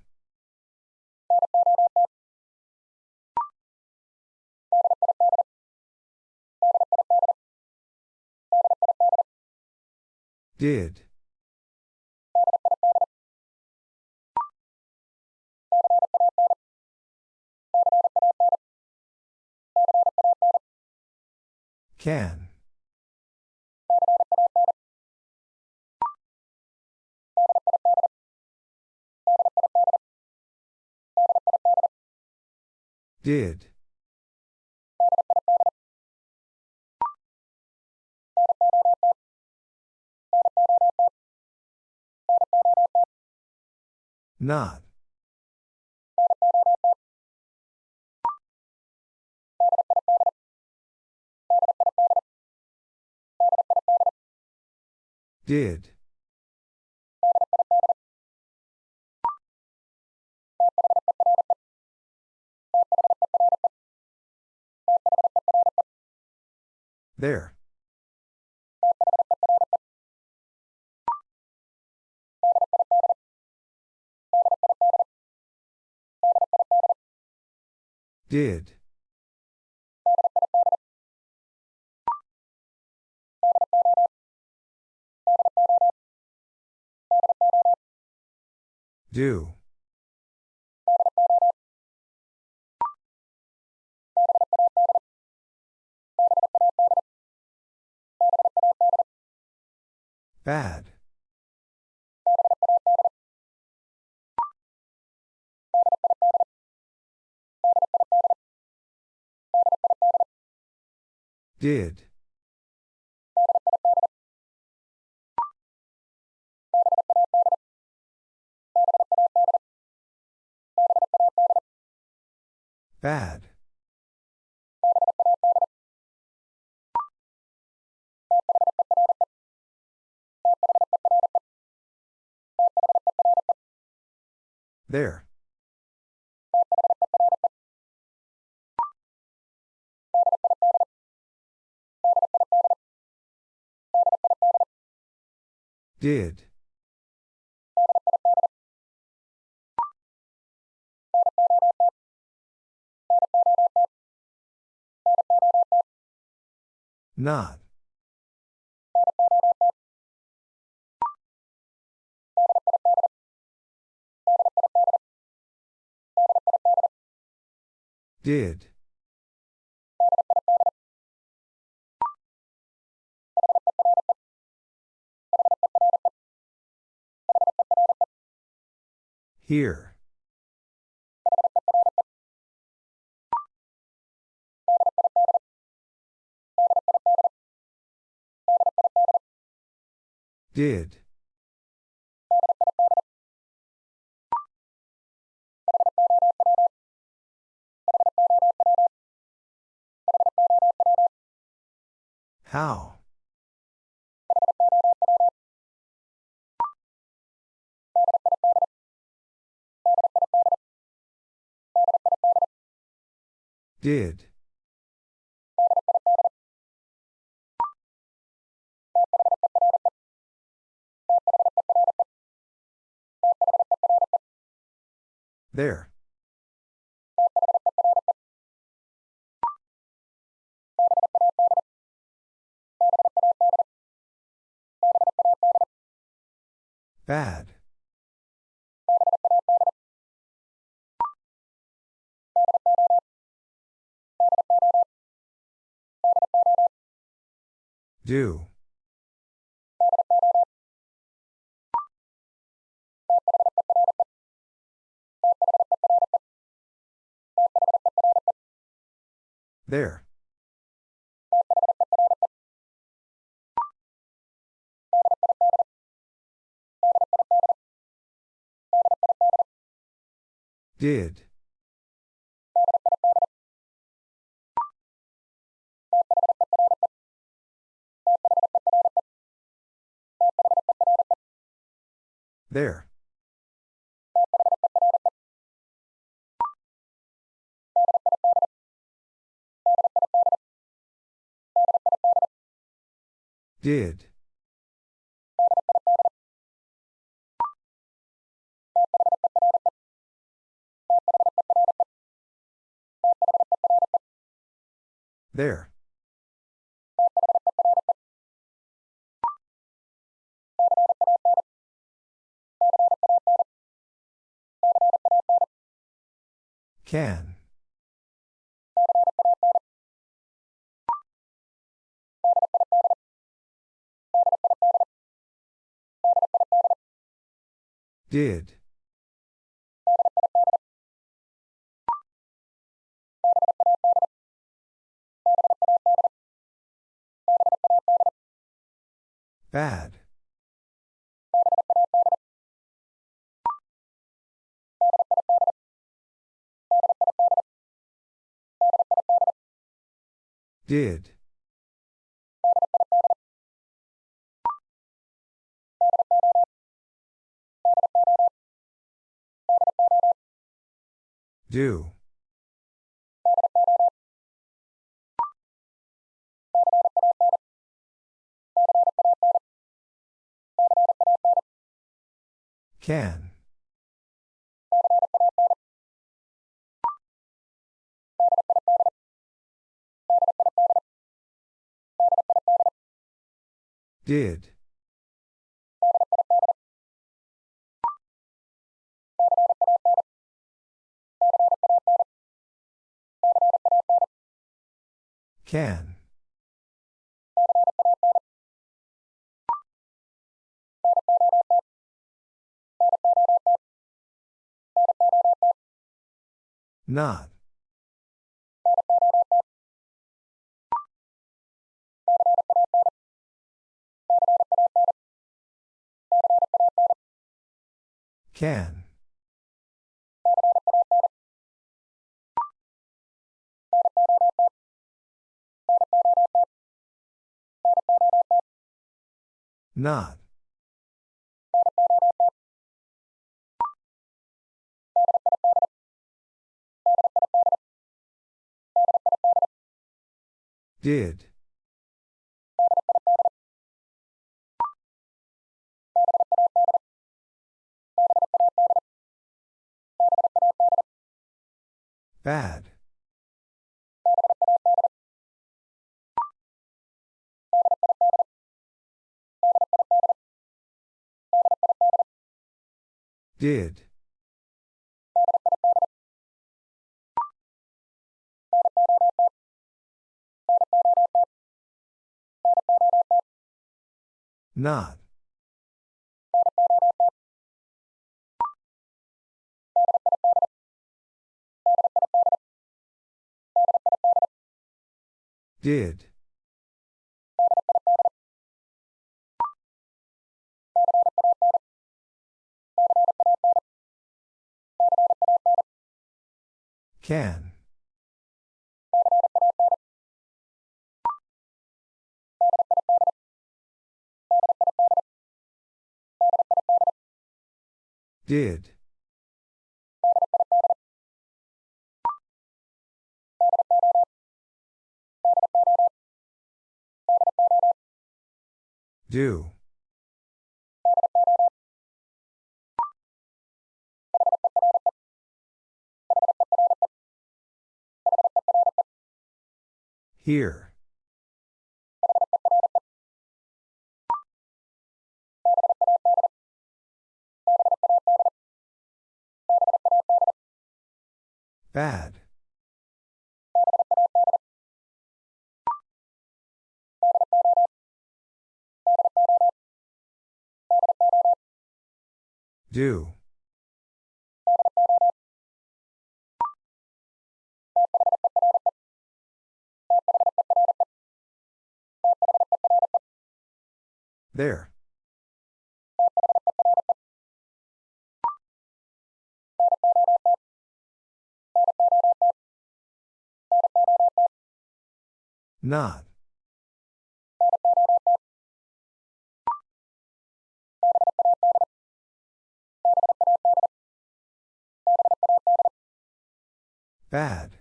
Did. Can. Did. Not. Did. There. Did. Do. Bad. Did. Bad. There. Did. Not. Did. Here. Did. How? Did. There. Bad. Do. There. Did. There. Did. There. Can. Did. Bad. Did. Do. Can. Did. Can. Not. Can. Not. Did. Bad. Did. Not. Did. Can. Did. Do. Here. Bad. Do. There. Not. Bad.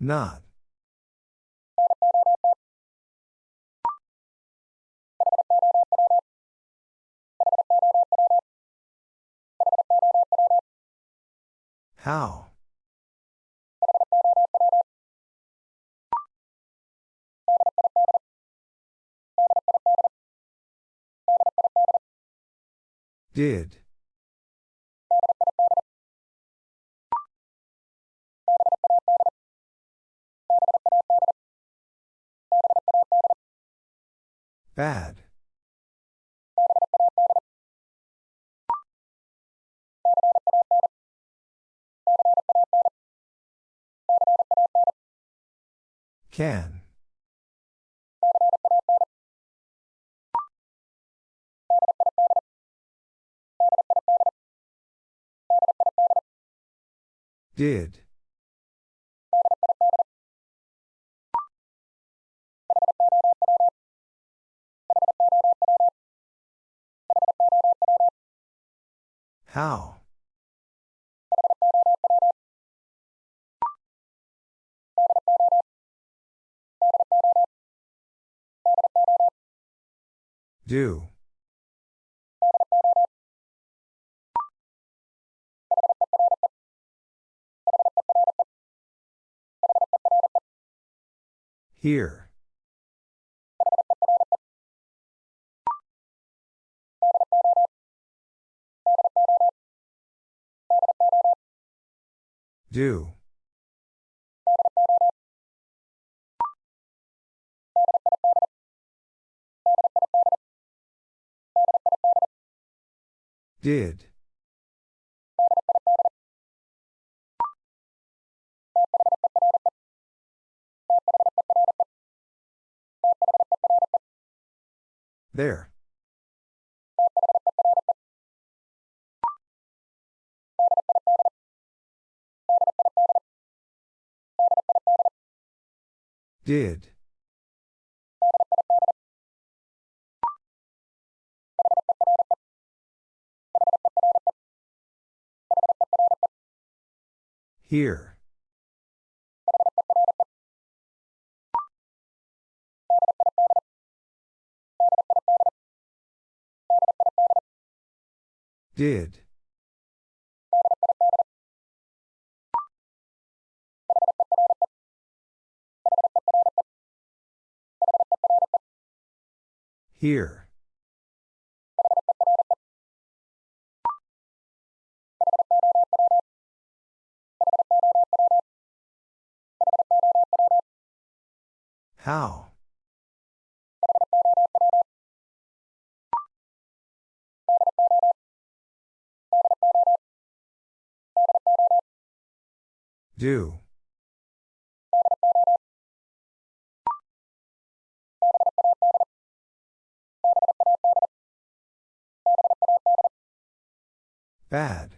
Not. How? Did. Bad. Can. Did. How? Do. Here. Do. Did. There. Did. Here. Did. Here. How? Do. Bad.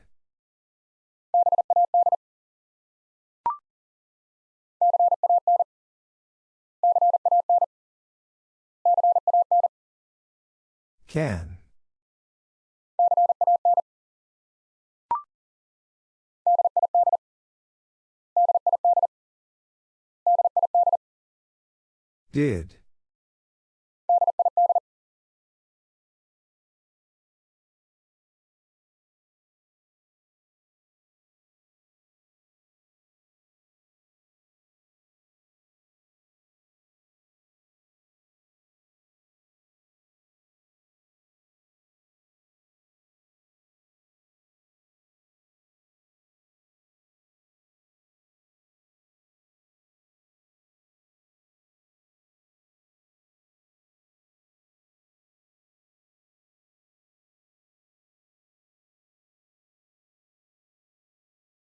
Can. Did.